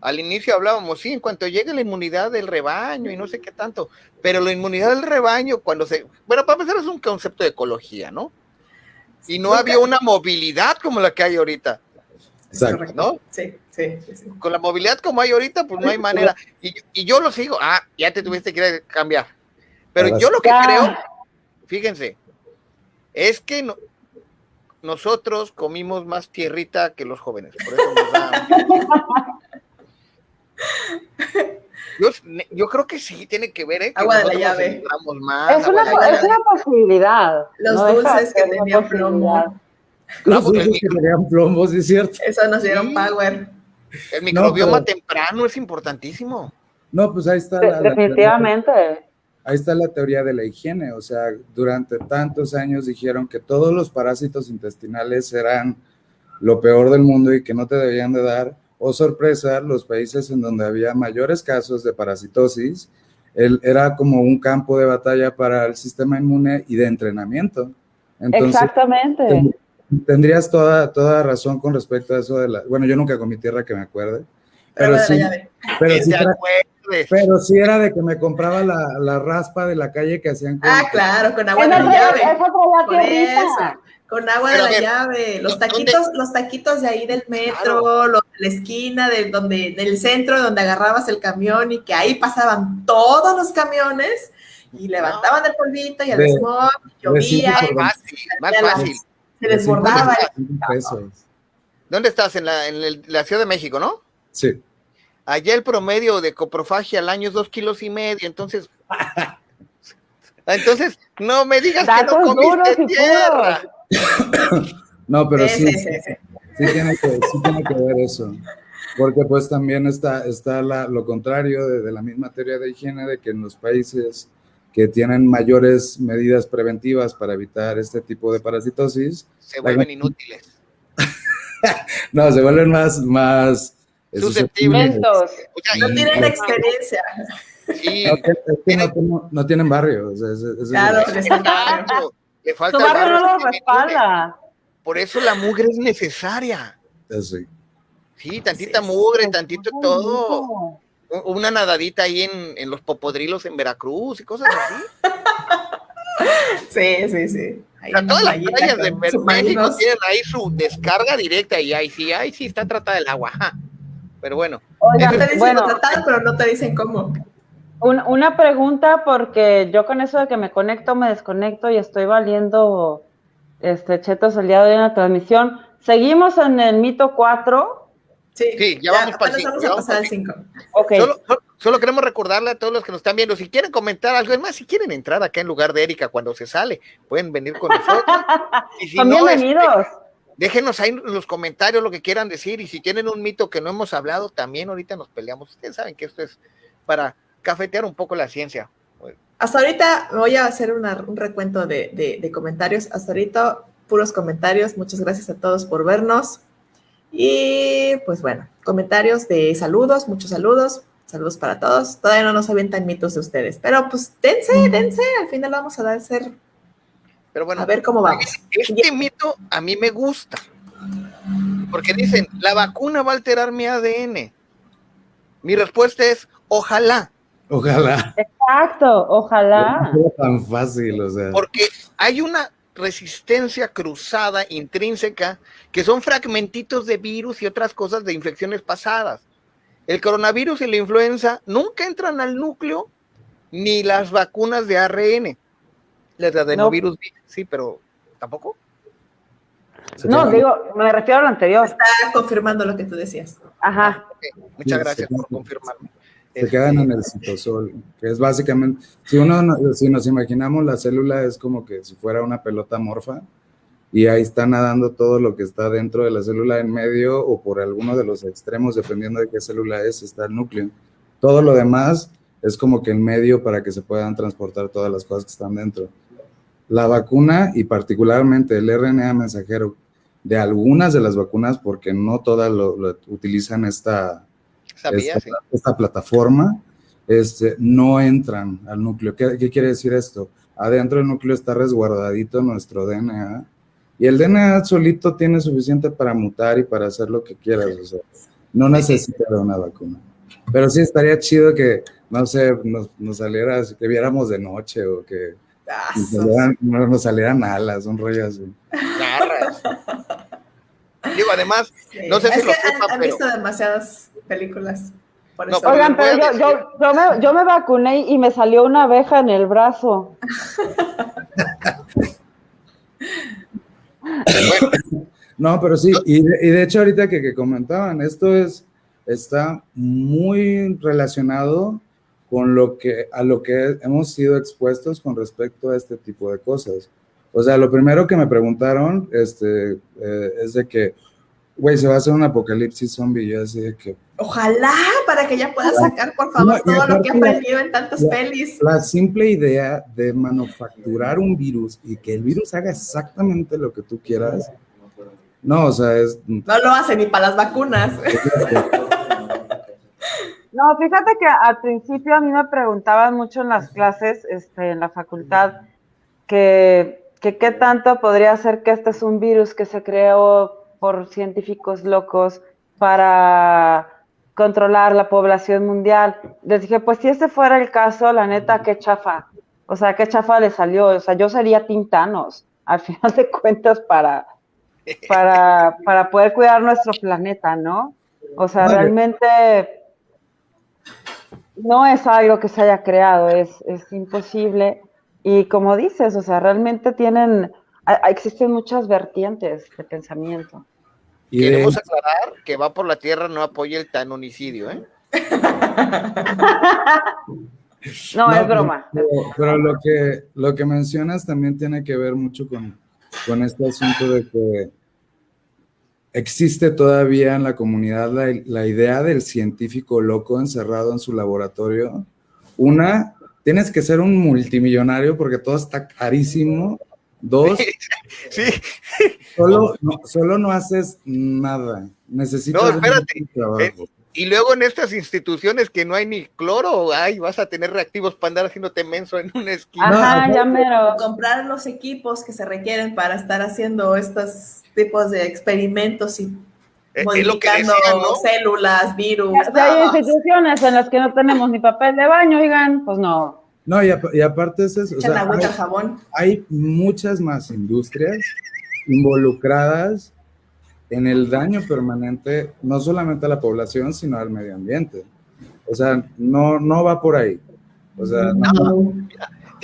Al inicio hablábamos, sí, en cuanto llegue la inmunidad del rebaño y no sé qué tanto, pero la inmunidad del rebaño, cuando se. Bueno, para empezar, es un concepto de ecología, ¿no? Y no Nunca- había una movilidad como la que hay ahorita, Exacto. ¿no? Sí, sí, sí, sí. Con la movilidad como hay ahorita, pues no hay manera. Y, y yo lo sigo, ah, ya te tuviste que ir a cambiar. Pero Ahora yo lo que Ya. creo, fíjense, es que no- nosotros comimos más tierrita que los jóvenes. Por eso nos da- Yo, yo creo que sí tiene que ver, ¿eh? Que Agua de la llave. más, Es una, es una posibilidad. Los no dulces que tenían plomo. Los No, pues, dulces que tenían plombos, ¿sí es cierto? Eso nos dieron Sí. power. El microbioma pero- temprano es importantísimo. No, pues ahí está De- la- la- definitivamente. Ahí está la teoría de la higiene, o sea, durante tantos años dijeron que todos los parásitos intestinales eran lo peor del mundo y que no te debían de dar. O sorpresa, los países en donde había mayores casos de parasitosis, el- era como un campo de batalla para el sistema inmune y de entrenamiento. Entonces, Exactamente. ten- tendrías toda, toda razón con respecto a eso de la... Bueno, yo nunca comí tierra que me acuerde, pero sí, pero Que sí pero sí era de que me compraba la, la raspa de la calle que hacían con... Ah, claro, con agua de llave. eso. Con agua Pero de la ver, llave, los ¿dónde- taquitos, los taquitos de ahí del metro, Claro. los de la esquina, de donde, del centro donde agarrabas el camión y que ahí pasaban todos los camiones y levantaban el polvito y el De- smog, llovía, cinco y Más fácil, más se desbordaba. ¿Dónde estás? En la, en el- la Ciudad de México, ¿no? Sí. Allá el promedio de coprofagia al año es dos kilos y medio, entonces. Entonces, no me digas que no duros comiste y tierra. No, pero Sí, sí, sí, sí, sí. sí tiene que, sí tiene que ver eso. Porque pues también está, está la- lo contrario de, de la misma teoría de higiene, de que en los países que tienen mayores medidas preventivas para evitar este tipo de parasitosis, Se vuelven inútiles. no, se vuelven más, más Susceptibles. O sea, No tienen experiencia. sí, No, que- es que no, tienen- no tienen barrio. es el- Claro, le falta Tu barrio no lo respalda. Por eso la mugre es necesaria. Sí, tantita mugre, tantito Ay, todo. Una nadadita ahí en, en los popodrilos en Veracruz y cosas así. Sí, sí, sí. Ahí O sea, todas las playas de México tienen ahí su descarga directa y ahí sí, ahí sí está tratada el agua. Pero bueno, Oigan, Te dicen bueno, contratar, pero no te dicen cómo. Un- una pregunta porque yo con eso de que me conecto, me desconecto y estoy valiendo este chetos el día de hoy en la transmisión. Seguimos en el mito 4. Sí, Sí, ya vamos para el vamos a vamos pasar para al el 5. Ok. solo, solo- solo queremos recordarle a todos los que nos están viendo, si quieren comentar algo, es más, si quieren entrar acá en lugar de Erika cuando se sale, pueden venir con nosotros. Y si Son no, este, bienvenidos. déjenos ahí en los comentarios lo que quieran decir y si tienen un mito que no hemos hablado, también ahorita nos peleamos. Ustedes saben que esto es para cafetear un poco la ciencia. Hasta ahorita voy a hacer un recuento de, comentarios. Hasta ahorita, puros comentarios. Muchas gracias a todos por vernos. Y pues bueno, comentarios de saludos, muchos saludos. Saludos para todos. Todavía no nos avientan mitos de ustedes, pero pues dense, dense. Al final vamos a dar ser. Pero bueno, a ver cómo vamos. Este mito a mí me gusta. Porque dicen, la vacuna va a alterar mi ADN. Mi respuesta es, ojalá. Ojalá. Exacto, ojalá. No es tan fácil, o sea. Porque hay una resistencia cruzada intrínseca que son fragmentitos de virus y otras cosas de infecciones pasadas. El coronavirus y la influenza nunca entran al núcleo ni las vacunas de ARN. Las de adenovirus, sí, pero tampoco. No, digo, me refiero a lo anterior. Está confirmando lo que tú decías. Ajá. Muchas gracias por confirmarme se quedan en el citosol, que es básicamente, si uno, si nos imaginamos la célula es como que si fuera una pelota morfa y ahí está nadando todo lo que está dentro de la célula en medio o por alguno de los extremos, dependiendo de qué célula es, está el núcleo. Todo lo demás es como que en medio para que se puedan transportar todas las cosas que están dentro. La vacuna y particularmente el RNA mensajero de algunas de las vacunas, porque no todas lo utilizan esta esta, plataforma, este, no entran al núcleo. ¿Qué, quiere decir esto? Adentro del núcleo está resguardadito nuestro DNA y el DNA solito tiene suficiente para mutar y para hacer lo que quieras. O sea, no necesita de una vacuna. Pero sí estaría chido que, no sé, nos, nos saliera, que viéramos de noche o que ah, nos, salieran, alas, un rollo así. Digo, además, no sé si lo han, visto demasiadas películas. Oigan, pero yo, yo, yo, me, yo me vacuné y me salió una abeja en el brazo. no, pero sí, y de, hecho ahorita que, que, comentaban, esto es, está muy relacionado con lo que, a lo que hemos sido expuestos con respecto a este tipo de cosas. O sea, lo primero que me preguntaron este, eh, es de que, güey, se va a hacer un apocalipsis zombie. Y yo así de que. Ojalá, para que ya pueda sacar, por favor, todo lo que ha aprendido en tantas pelis. La simple idea de manufacturar un virus y que el virus haga exactamente lo que tú quieras. No, o sea, es. No lo hace ni para las vacunas. No, fíjate que al principio a mí me preguntaban mucho en las clases, este, en la facultad, que, que qué tanto podría ser que este es un virus que se creó por científicos locos para controlar la población mundial. Les dije, pues si ese fuera el caso, la neta, qué chafa. O sea, qué chafa le salió. O sea, yo sería Tintanos, al final de cuentas, para, para, para poder cuidar nuestro planeta, ¿no? O sea, realmente no es algo que se haya creado, es, es imposible. Y como dices, o sea, realmente tienen, existen muchas vertientes de pensamiento. Y Queremos aclarar que va por la tierra no apoya el tanonicidio, ¿eh? no, es broma. Pero, lo, que, lo que mencionas también tiene que ver mucho con, con este asunto de que existe todavía en la comunidad la, la, idea del científico loco encerrado en su laboratorio. Una, tienes que ser un multimillonario porque todo está carísimo Dos, sí. Solo, no, solo no haces nada. Necesitas no, espérate. Eh, y luego en estas instituciones que no hay ni cloro, ay, vas a tener reactivos para andar haciéndote menso en una esquina. Ajá, ya mero. Comprar los equipos que se requieren para estar haciendo estos tipos de experimentos y eh, modificando células, virus. hay instituciones en las que no tenemos ni papel de baño, oigan, pues no. No, y, aparte es eso. hay, jabón. hay muchas más industrias involucradas en el daño permanente, no solamente a la población, sino al medio ambiente. O sea, no, no va por ahí. O sea, no.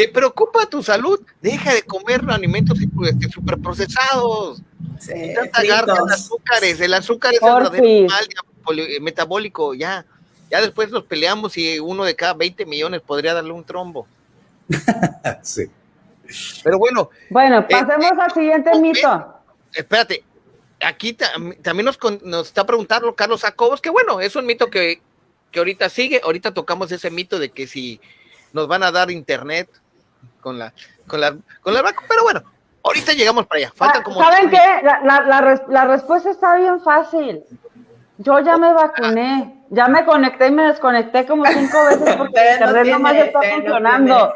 ¿Te preocupa tu salud? Deja de comer alimentos superprocesados. Sí, el azúcares. El azúcar es el mal metabólico, ya. Ya después nos peleamos y uno de cada 20 millones podría darle un trombo. sí. Pero bueno. Bueno, pasemos al siguiente mito. Espérate, aquí también nos, nos, está preguntando Carlos Jacobos, que bueno, es un mito que, que ahorita sigue, ahorita tocamos ese mito de que si nos van a dar internet con la, con la, con la pero bueno, ahorita llegamos para allá. Faltan ah, como ¿Saben qué? La, la, la, respuesta está bien fácil. Yo ya me vacuné, ya me conecté y me desconecté como cinco veces porque el internet no nomás está funcionando.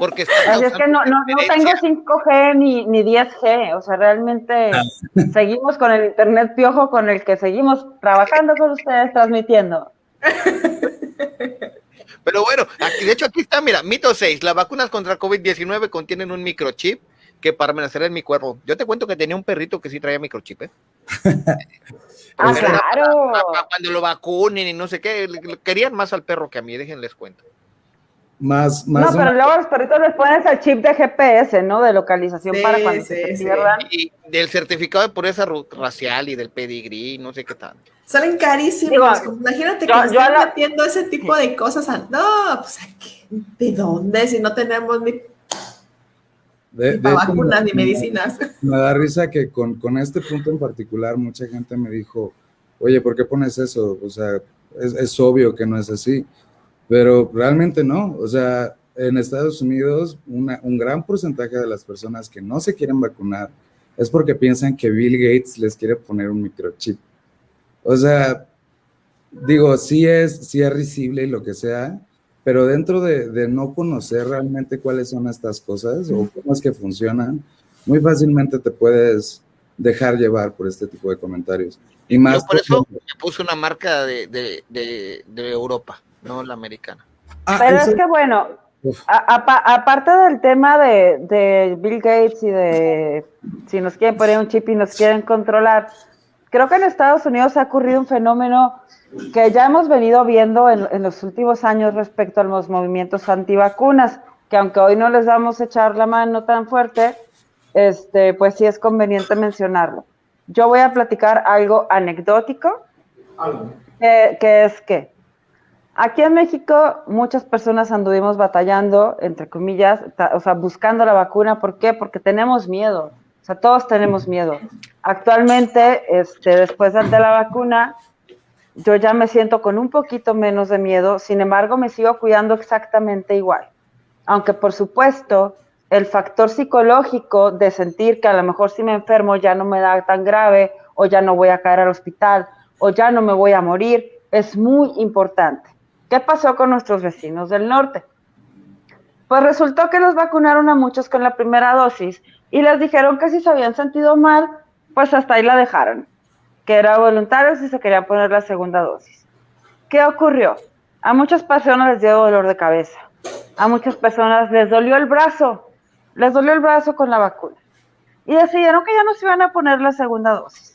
Porque Así es que no, no, no tengo 5G ni, ni 10G, o sea, realmente ah. seguimos con el internet piojo con el que seguimos trabajando con ustedes, transmitiendo. Pero bueno, aquí, de hecho aquí está, mira, mito 6, las vacunas contra COVID-19 contienen un microchip que permanecerá en mi cuerpo. Yo te cuento que tenía un perrito que sí traía microchip, ¿eh? ah, claro. cuando lo vacunen y no sé qué, querían más al perro que a mí, déjenles cuento. Más, más no, pero luego los perritos les pones el chip de GPS, ¿no? De localización para cuando se pierdan. Y del certificado de pureza racial y del pedigrí, no sé qué tal. Salen carísimos. Imagínate que yo, están metiendo ese tipo de cosas. No, pues ¿de dónde? Si no tenemos ni, de, vacunas ni medicinas. Me da risa que con, con, este punto en particular, mucha gente me dijo, oye, ¿por qué pones eso? O sea, es, es obvio que no es así. Pero realmente no, o sea, en Estados Unidos un gran porcentaje de las personas que no se quieren vacunar es porque piensan que Bill Gates les quiere poner un microchip. O sea, digo, sí es, sí es risible y lo que sea, pero dentro de, de, no conocer realmente cuáles son estas cosas o cómo es que funcionan, muy fácilmente te puedes dejar llevar por este tipo de comentarios. Y más por eso me puse una marca de, de, de Europa no la americana. Ah, Pero es que bueno, aparte del tema de, Bill Gates y de si nos quieren poner un chip y nos quieren controlar, creo que en Estados Unidos ha ocurrido un fenómeno que ya hemos venido viendo en, los últimos años respecto a los movimientos antivacunas, que aunque hoy no les vamos a echar la mano tan fuerte, este, pues sí es conveniente mencionarlo. Yo voy a platicar algo anecdótico, que es que Aquí en México muchas personas anduvimos batallando, entre comillas, o sea, buscando la vacuna. ¿Por qué? Porque tenemos miedo. O sea, todos tenemos miedo. Actualmente, este, después de la vacuna, yo ya me siento con un poquito menos de miedo. Sin embargo, me sigo cuidando exactamente igual. Aunque, por supuesto, el factor psicológico de sentir que a lo mejor si me enfermo ya no me da tan grave, o ya no voy a caer al hospital, o ya no me voy a morir, es muy importante. ¿Qué pasó con nuestros vecinos del norte? Pues resultó que los vacunaron a muchos con la primera dosis y les dijeron que si se habían sentido mal, pues hasta ahí la dejaron, que era voluntario si se querían poner la segunda dosis. ¿Qué ocurrió? A muchas personas les dio dolor de cabeza, a muchas personas les dolió el brazo, les dolió el brazo con la vacuna y decidieron que ya no se iban a poner la segunda dosis.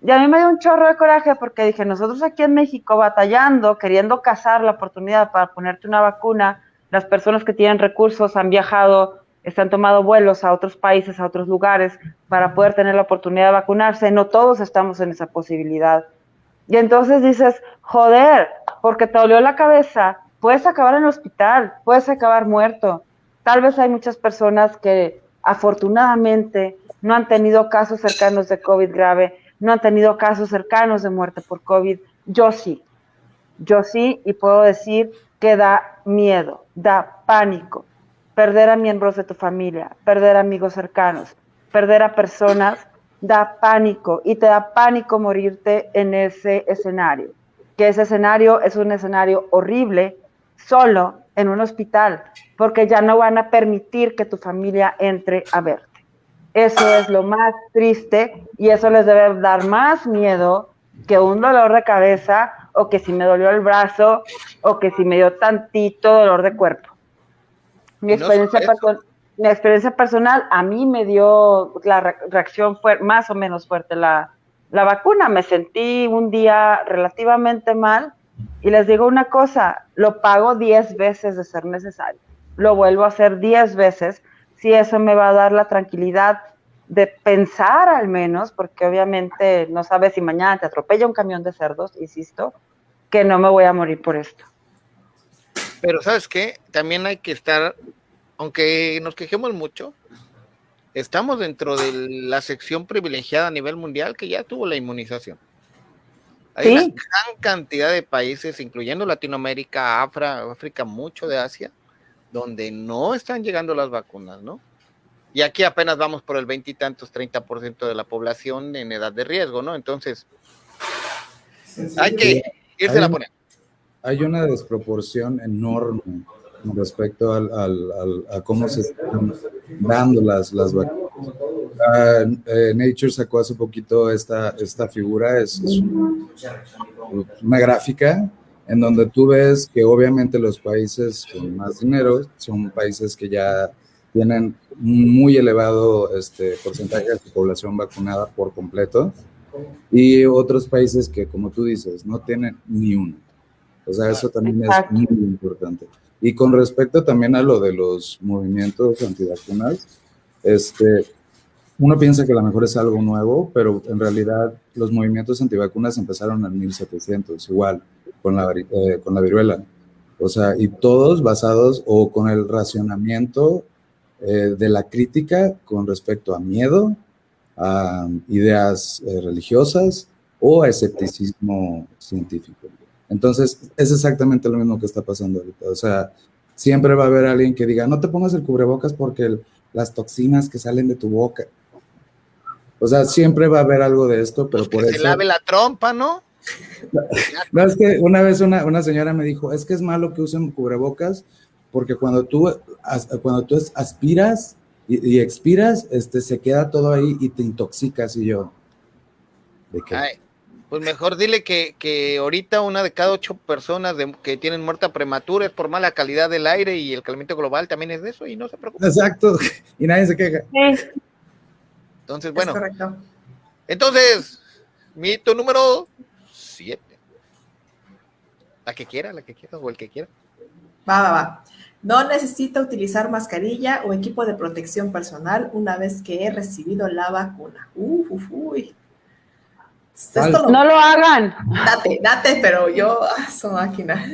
Y a mí me dio un chorro de coraje porque dije, nosotros aquí en México batallando, queriendo cazar la oportunidad para ponerte una vacuna, las personas que tienen recursos han viajado, están tomado vuelos a otros países, a otros lugares, para poder tener la oportunidad de vacunarse. No todos estamos en esa posibilidad. Y entonces dices, joder, porque te dolió la cabeza, puedes acabar en el hospital, puedes acabar muerto. Tal vez hay muchas personas que afortunadamente no han tenido casos cercanos de COVID grave, no han tenido casos cercanos de muerte por COVID. Yo sí, yo sí, y puedo decir que da miedo, da pánico perder a miembros de tu familia, perder amigos cercanos, perder a personas, da pánico y te da pánico morirte en ese escenario. Que ese escenario es un escenario horrible solo en un hospital, porque ya no van a permitir que tu familia entre a ver. Eso es lo más triste y eso les debe dar más miedo que un dolor de cabeza o que si me dolió el brazo o que si me dio tantito dolor de cuerpo. Mi experiencia, mi experiencia personal, a mí me dio la reacción fue más o menos fuerte la, la vacuna. Me sentí un día relativamente mal y les digo una cosa, lo pago 10 veces de ser necesario. Lo vuelvo a hacer 10 veces si eso me va a dar la tranquilidad de pensar al menos, porque obviamente no sabes si mañana te atropella un camión de cerdos, insisto, que no me voy a morir por esto. Pero sabes qué, también hay que estar, aunque nos quejemos mucho, estamos dentro de la sección privilegiada a nivel mundial que ya tuvo la inmunización. Hay una gran cantidad de países, incluyendo Latinoamérica, África, mucho de Asia, donde no están llegando las vacunas, ¿no? Y aquí apenas vamos por el veintitantos, treinta por ciento de la población en edad de riesgo, ¿no? Entonces, hay que irse a poner. Hay una desproporción enorme respecto al, a cómo se están dando las, las vacunas. Uh, Nature sacó hace poquito esta, esta figura, es, una gráfica en donde tú ves que obviamente los países con más dinero son países que ya tienen muy elevado este porcentaje de su población vacunada por completo y otros países que, como tú dices, no tienen ni uno. O sea, eso también es muy importante. Y con respecto también a lo de los movimientos antivacunas, este, uno piensa que a lo mejor es algo nuevo, pero en realidad los movimientos antivacunas empezaron en 1700, igual, con la, eh, con la viruela. O sea, y todos basados o con el racionamiento eh, de la crítica con respecto a miedo, a ideas eh, religiosas o a escepticismo científico. Entonces, es exactamente lo mismo que está pasando ahorita. O sea, siempre va a haber alguien que diga, no te pongas el cubrebocas porque las toxinas que salen de tu boca. O sea, siempre va a haber algo de esto, pero por que eso... Se lave la trompa, ¿no? No, es que una vez una, una, señora me dijo, es que es malo que usen cubrebocas porque cuando tú, cuando tú aspiras y, y expiras, este, se queda todo ahí y te intoxicas y yo. ¿de qué? Ay, pues mejor dile que, que, ahorita una de cada ocho personas de, que tienen muerta prematura es por mala calidad del aire y el calentamiento global también es de eso y no se preocupe. Exacto, y nadie se queja. Sí. Entonces, bueno. Entonces, mito número siete. La que quiera, la que quiera, o el que quiera. Va, va, va. No necesita utilizar mascarilla o equipo de protección personal una vez que he recibido la vacuna. Uf, uf, uy. no lo hagan. Date, date, pero yo, ah, su máquina.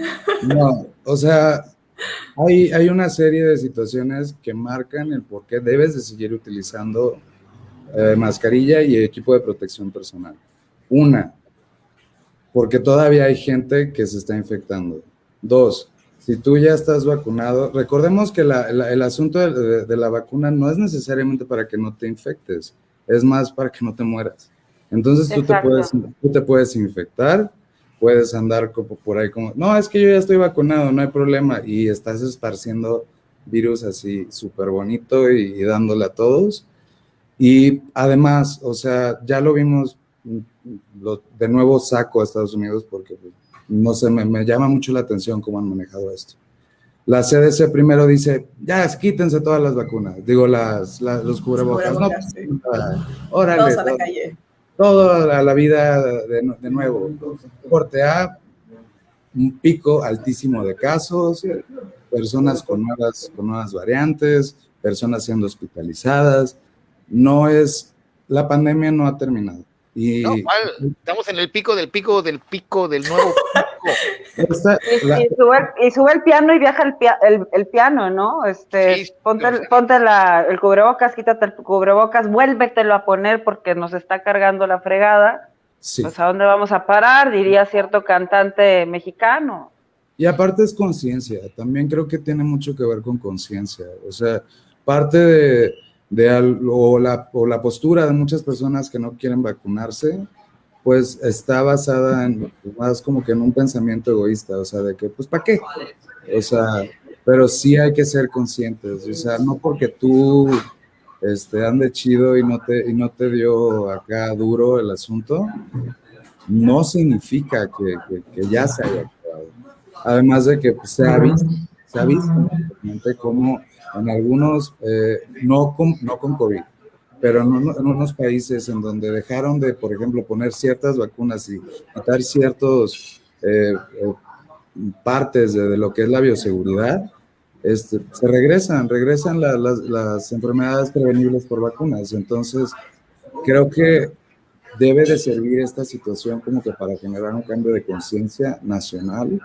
No, o sea, hay, hay una serie de situaciones que marcan el por qué debes de seguir utilizando eh, mascarilla y equipo de protección personal. Una, porque todavía hay gente que se está infectando. Dos, si tú ya estás vacunado, recordemos que el asunto de, la vacuna no es necesariamente para que no te infectes, es más para que no te mueras. Entonces tú te, puedes, tú te puedes infectar, puedes andar como por ahí como, no, es que yo ya estoy vacunado, no hay problema, y estás esparciendo virus así súper bonito y, dándole a todos. Y además, o sea, ya lo vimos, lo, de nuevo saco a Estados Unidos porque pues, no sé, me, llama mucho la atención cómo han manejado esto. La CDC primero dice, ya, quítense todas las vacunas, digo, las, los cubrebocas. no, órale, a la calle. Toda la, vida de, de, nuevo. Corte A, un pico altísimo de casos, personas con nuevas, con nuevas variantes, personas siendo hospitalizadas, no es, la pandemia no ha terminado. Y, no, estamos en el pico del pico del pico del nuevo pico. y, sube, el piano y viaja el, el, piano, ¿no? Este, ponte, ponte la, el cubrebocas, quítate el cubrebocas, vuélvetelo a poner porque nos está cargando la fregada. Pues a dónde vamos a parar, diría cierto cantante mexicano. Y aparte es conciencia, también creo que tiene mucho que ver con conciencia. O sea, parte de, de, o, la, o la postura de muchas personas que no quieren vacunarse, pues está basada en más como que en un pensamiento egoísta, o sea, de que, pues, ¿para qué? O sea, pero sí hay que ser conscientes, o sea, no porque tú este, ande chido y no, te, y no te dio acá duro el asunto, no significa que, que, ya se haya acabado. Además de que pues, se ha visto, se ha visto cómo en algunos, eh, no, con, no con COVID, pero en, unos países en donde dejaron de, por ejemplo, poner ciertas vacunas y quitar ciertos eh, eh, partes de, lo que es la bioseguridad, este, se regresan, regresan las, las enfermedades prevenibles por vacunas. Entonces, creo que debe de servir esta situación como que para generar un cambio de conciencia nacional,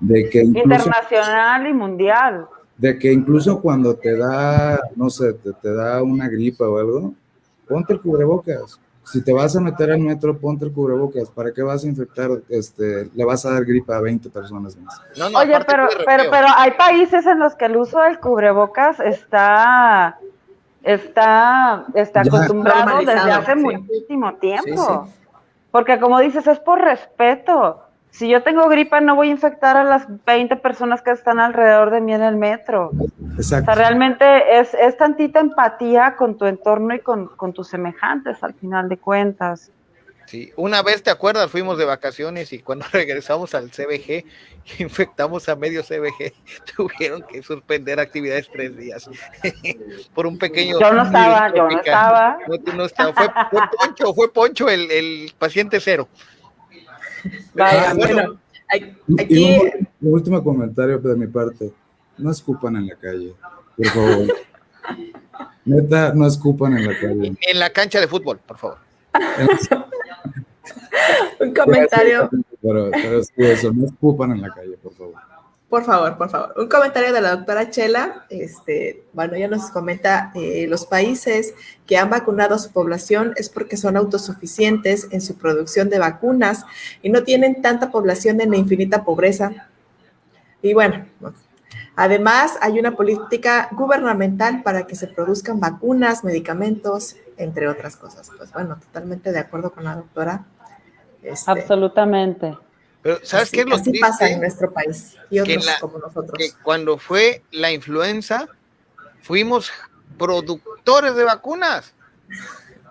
de que internacional y mundial. De que incluso cuando te da, no sé, te, te da una gripa o algo, ponte el cubrebocas. Si te vas a meter al metro, ponte el cubrebocas. ¿Para qué vas a infectar? Este, le vas a dar gripa a 20 personas más. No, no, Oye, pero, pero, pero hay países en los que el uso del cubrebocas está, está, está acostumbrado desde hace muchísimo tiempo. Porque como dices, es por respeto. Si yo tengo gripa, no voy a infectar a las 20 personas que están alrededor de mí en el metro. Exacto. O sea, realmente es, es tantita empatía con tu entorno y con, con, tus semejantes, al final de cuentas. Sí, una vez, ¿te acuerdas? Fuimos de vacaciones y cuando regresamos al CBG, infectamos a medio CBG, tuvieron que suspender actividades tres días por un pequeño... Yo no estaba, yo no estaba. No, estaba. Fue, fue, Poncho, fue Poncho el, el paciente cero. Vaya, ah, bueno, aquí... un, último comentario de mi parte. No escupan en la calle, por favor. Neta, no escupan en la calle. En la cancha de fútbol, por favor. un comentario. Pero, pero es que eso, no escupan en la calle, por favor. Por favor, por favor. Un comentario de la doctora Chela. Este, bueno, ella nos comenta, eh, los países que han vacunado a su población es porque son autosuficientes en su producción de vacunas y no tienen tanta población en la infinita pobreza. Y bueno, además hay una política gubernamental para que se produzcan vacunas, medicamentos, entre otras cosas. Pues bueno, totalmente de acuerdo con la doctora. Este, Absolutamente. Pero ¿sabes qué es lo así pasa en nuestro país y otros como nosotros. Que cuando fue la influenza, fuimos productores de vacunas.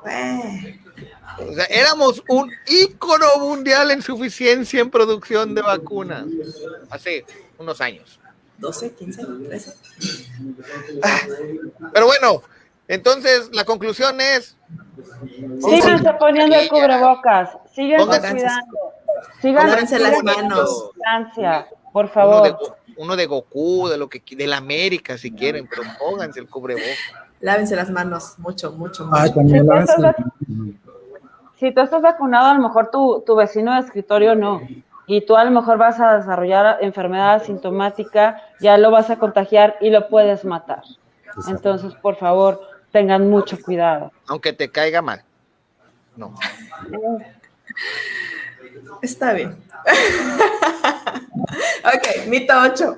O sea, éramos un ícono mundial en suficiencia en producción de vacunas hace unos años. 12, 15, 13. Pero bueno, entonces la conclusión es... Síganse poniendo el cubrebocas, síganse cuidando. Síganse las manos. por favor. Uno de, Goku, de lo que de la América si quieren, pero pónganse el cubrebocas. Lávense las manos, mucho, mucho, mucho. si, tú estás, vacunado, a lo mejor tu, tu vecino de escritorio no y tú a lo mejor vas a desarrollar enfermedad asintomática, ya lo vas a contagiar y lo puedes matar. Entonces, por favor, tengan mucho cuidado. Aunque te caiga mal. No. Está bien. ok, mito 8.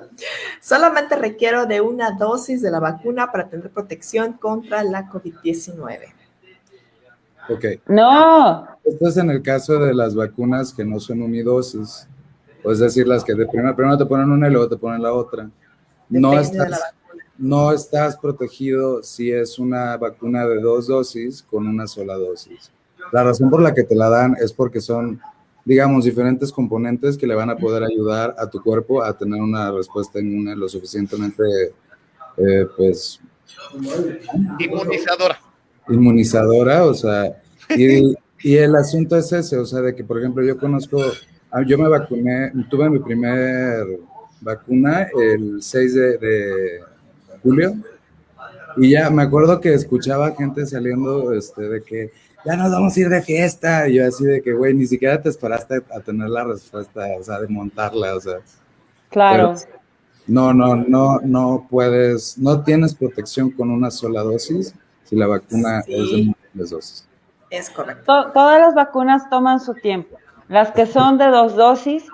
Solamente requiero de una dosis de la vacuna para tener protección contra la COVID-19. Ok. No. Esto es en el caso de las vacunas que no son unidosis. Es decir, las que de primero, primero te ponen una y luego te ponen la otra. no estás, no estás protegido si es una vacuna de dos dosis con una sola dosis. La razón por la que te la dan es porque son digamos, diferentes componentes que le van a poder ayudar a tu cuerpo a tener una respuesta inmune lo suficientemente, eh, pues... Inmunizadora. Inmunizadora, o sea, y, y, el asunto es ese, o sea, de que, por ejemplo, yo conozco, ah, yo me vacuné, tuve mi primer vacuna el 6 de, de julio, y ya me acuerdo que escuchaba gente saliendo este, de que ya nos vamos a ir de fiesta. Y yo así de que, güey, ni siquiera te esperaste a tener la respuesta, o sea, de montarla, o sea. Claro. no, no, no, no puedes, no tienes protección con una sola dosis si la vacuna es de múltiples dosis. Es correcto. todas las vacunas toman su tiempo. Las que son de dos dosis,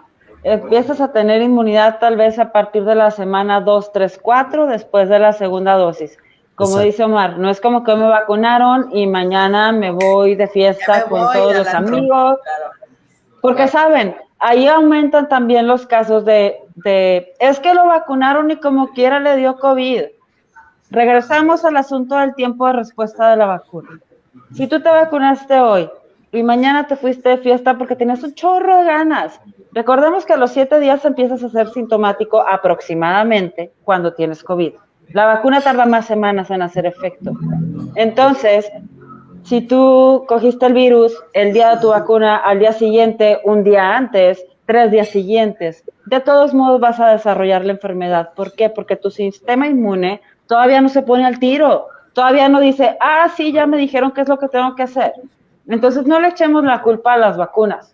empiezas a tener inmunidad tal vez a partir de la semana 2, 3, 4, después de la segunda dosis. Como dice Omar, no es como que me vacunaron y mañana me voy de fiesta con todos los amigos. Porque saben, ahí aumentan también los casos de, de, es que lo vacunaron y como quiera le dio COVID. Regresamos al asunto del tiempo de respuesta de la vacuna. Si tú te vacunaste hoy y mañana te fuiste de fiesta porque tenías un chorro de ganas, recordemos que a los siete días empiezas a ser sintomático aproximadamente cuando tienes COVID. La vacuna tarda más semanas en hacer efecto. Entonces, si tú cogiste el virus el día de tu vacuna, al día siguiente, un día antes, tres días siguientes, de todos modos vas a desarrollar la enfermedad. ¿Por qué? Porque tu sistema inmune todavía no se pone al tiro, todavía no dice, ah, sí, ya me dijeron qué es lo que tengo que hacer. Entonces no le echemos la culpa a las vacunas.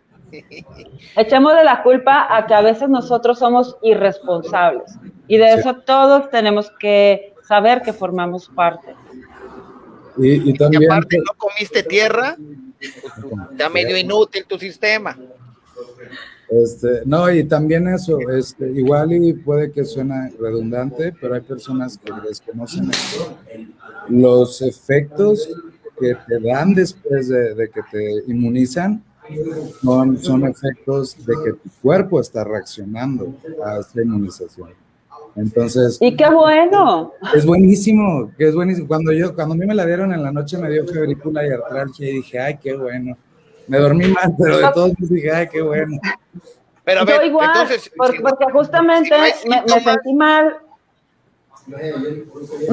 Echemos de la culpa a que a veces nosotros somos irresponsables. Y de eso todos tenemos que saber que formamos parte. Y, y también... Y aparte no comiste tierra, está medio inútil tu sistema. Este, no, y también eso, este, igual y puede que suene redundante, pero hay personas que desconocen esto. Los efectos que te dan después de, de que te inmunizan son, son efectos de que tu cuerpo está reaccionando a esta inmunización. Entonces. Y qué bueno. Es buenísimo, que es buenísimo. Cuando yo, cuando a mí me la dieron en la noche me dio febrícula y artralgia y dije, ay, qué bueno. Me dormí mal, pero de todos modos dije, ay, qué bueno. Pero a ver, Yo igual, entonces, porque justamente si no hay me, me sentí mal.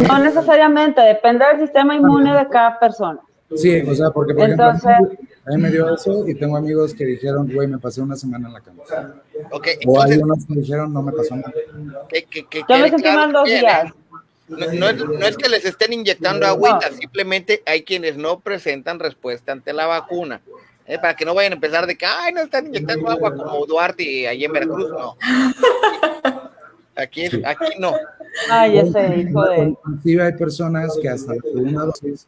No necesariamente, depende del sistema inmune de cada persona. Sí, o sea, porque por Entonces- ejemplo, a mí me dio eso y tengo amigos que dijeron, güey, me pasé una semana en la cama. ok, O hay unos que dijeron, no me pasó nada. que, que, que Yo me sentí claro mal dos días. No, no es, no es que les estén inyectando agüita, simplemente hay quienes no presentan respuesta ante la vacuna. ¿eh? Para que no vayan a empezar de que, ay, no están inyectando agua como Duarte ahí en Veracruz, no. Aquí, aquí no. Ay, ese hijo de. Inclusive hay personas que hasta la segunda dosis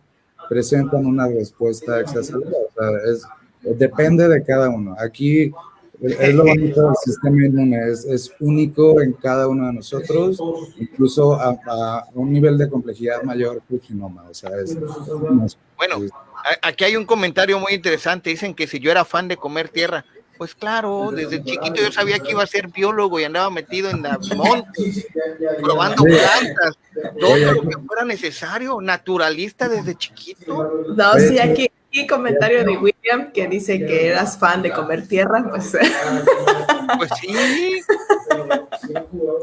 presentan una respuesta exacerbada. O sea, es, depende de cada uno. Aquí es lo bonito del sistema inmune, es, es único en cada uno de nosotros, incluso a, a un nivel de complejidad mayor que el genoma. O sea, es, Bueno, aquí hay un comentario muy interesante. Dicen que si yo era fan de comer tierra. Pues claro, desde chiquito yo sabía que iba a ser biólogo y andaba metido en la montes, probando plantas, todo lo que fuera necesario, naturalista desde chiquito. No, sí, aquí, aquí comentario de William que dice que eras fan de comer tierra, pues Pues sí,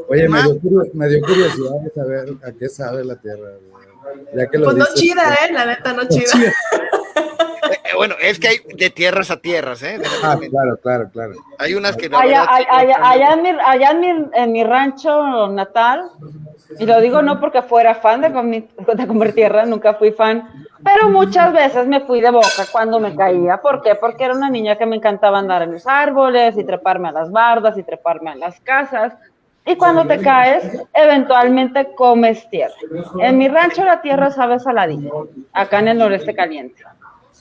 Oye, me dio, curio- me dio curiosidad de saber a qué sabe la Tierra. Ya que lo pues no dices, chida, ¿eh? La neta no chida. Eh, bueno, es que hay de tierras a tierras, ¿eh? Ah, claro, claro, claro. Hay unas que Allá, verdad, allá, allá en, mi, allá en, mi, en mi rancho natal, y lo digo no porque fuera fan de, de comer tierra, nunca fui fan, pero muchas veces me fui de boca cuando me caía. ¿Por qué? Porque era una niña que me encantaba andar en los árboles y treparme a las bardas y treparme a las casas. Y cuando te caes, eventualmente comes tierra. En mi rancho la tierra sabe saladita, acá en el noreste caliente.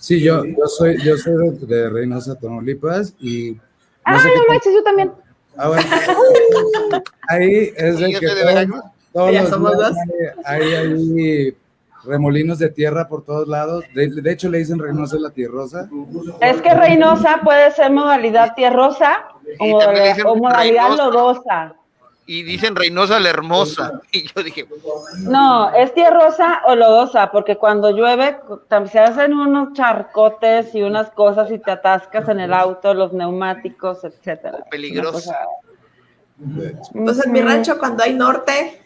Sí, yo, yo soy, yo soy de, de Reynosa, Tamaulipas y no Ah, sé no manches, yo también. Ah, bueno. Ahí es de que todos- todos los somos días dos. hay, hay remolinos de tierra por todos lados. De, de hecho, le dicen Reynosa la tierrosa. Es que Reynosa puede ser modalidad tierrosa o, o modalidad Reynosa. lodosa. Y dicen Reynosa la hermosa. Y yo dije, No, es tierrosa o lodosa, porque cuando llueve se hacen unos charcotes y unas cosas y te atascas en el auto, los neumáticos, etcétera. Peligrosa. Pues en mi rancho cuando hay norte,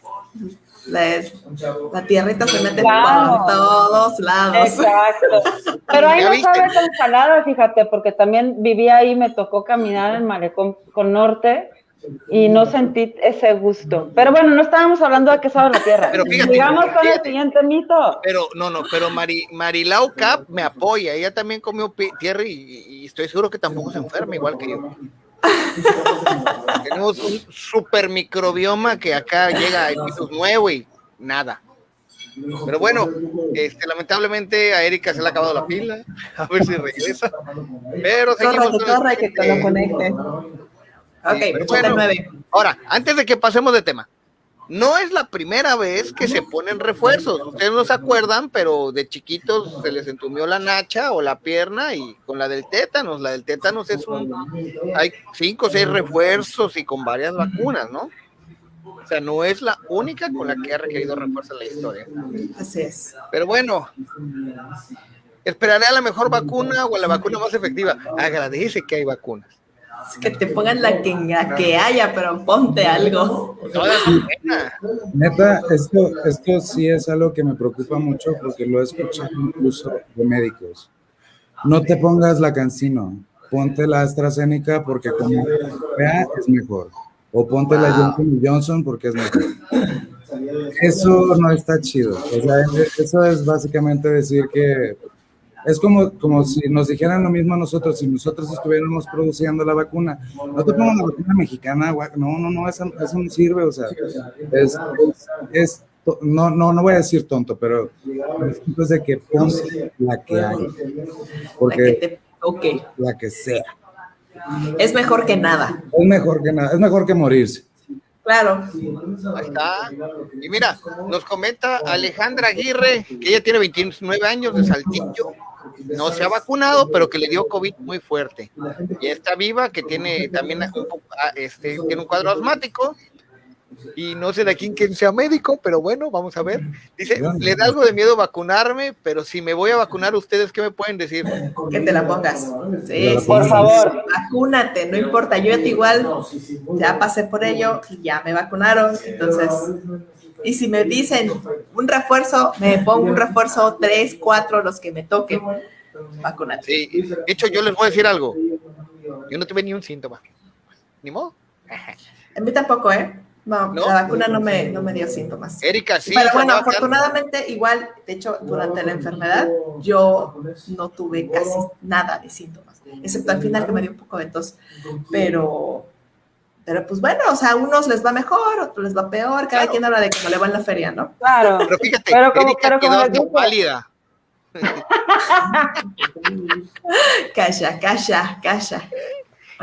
la, la tierrita se mete Claro. por todos lados. Exacto. Pero ahí ¿Ya no viste? sabe tan salada, fíjate, porque también viví ahí, me tocó caminar en Malecón con Norte y no sentí ese gusto. Pero bueno, no estábamos hablando de qué sabe la tierra. Pero fíjate, Digamos con el siguiente mito. pero no, no, pero Mari, Marilau Cap me apoya. Ella también comió tierra y, y estoy seguro que tampoco se enferma igual que yo. Tenemos un super microbioma que acá llega a pisos nuevo y nada. Pero bueno, este, lamentablemente a Erika se le ha acabado la pila. A ver si regresa. Pero Corre, seguimos que con el corre, que te lo conecte. Ok, 89. Ahora, antes de que pasemos de tema, no es la primera vez que se ponen refuerzos. Ustedes no se acuerdan, pero de chiquitos se les entumió la nacha o la pierna y con la del tétanos. La del tétanos es un. Hay cinco o seis refuerzos y con varias vacunas, ¿no? O sea, no es la única con la que ha requerido refuerzo en la historia. Así es. Pero bueno, esperaré a la mejor vacuna o a la vacuna más efectiva. Agradece que hay vacunas. Que te pongan la que, la que haya, pero ponte algo. Neta, esto, esto sí es algo que me preocupa mucho porque lo he escuchado incluso de médicos. No te pongas la cancino, ponte la AstraZeneca porque como vea es mejor. O ponte la Johnson Johnson porque es mejor. Eso no está chido. O sea, eso es básicamente decir que es como, como si nos dijeran lo mismo a nosotros, si nosotros estuviéramos produciendo la vacuna. No te pongan la vacuna mexicana, no, no, no, eso, no sirve, o sea, es, es, no, no, no voy a decir tonto, pero es de que pongas la que hay. Porque la que sea. Es mejor que nada. Es mejor que nada, es mejor que morirse. Claro. Ahí está. Y mira, nos comenta Alejandra Aguirre, que ella tiene 29 años de Saltillo, no se ha vacunado, pero que le dio COVID muy fuerte. Y está viva, que tiene también un, ah, este, tiene un cuadro asmático y no sé de quién quien sea médico, pero bueno, vamos a ver. Dice, le da algo de miedo vacunarme, pero si me voy a vacunar, ¿ustedes qué me pueden decir? Que te la pongas. Sí, por favor. Vacúnate, no importa. Yo igual ya pasé por ello y ya me vacunaron. Entonces, y si me dicen un refuerzo, me pongo un refuerzo, tres, cuatro, los que me toquen. Vacúnate. Sí, de hecho, yo les voy a decir algo. Yo no tuve ni un síntoma. Ni modo. A mí tampoco, ¿eh? No, la vacuna no me, no me dio síntomas. Erika, sí. Pero bueno, afortunadamente, igual, de hecho, durante la enfermedad, yo no tuve casi nada de síntomas, excepto al final que me dio un poco de tos. Pero, pero pues bueno, o sea, a unos les va mejor, a otros les va peor, cada quien habla de cómo le va en la feria, ¿no? Claro. Pero fíjate, pero como, Erika pero quedó válida. calla, calla, calla.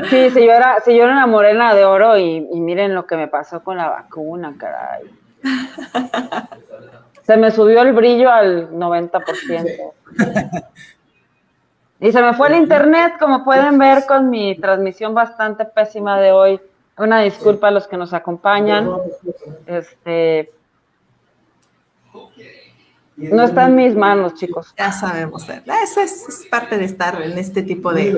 Sí, si yo era, si yo era una morena de oro y, miren lo que me pasó con la vacuna, caray. Se me subió el brillo al 90%. Y se me fue el internet, como pueden ver con mi transmisión bastante pésima de hoy. Una disculpa a los que nos acompañan. Este, no está en mis manos, chicos. Ya sabemos. Esa es, parte de estar en este tipo de,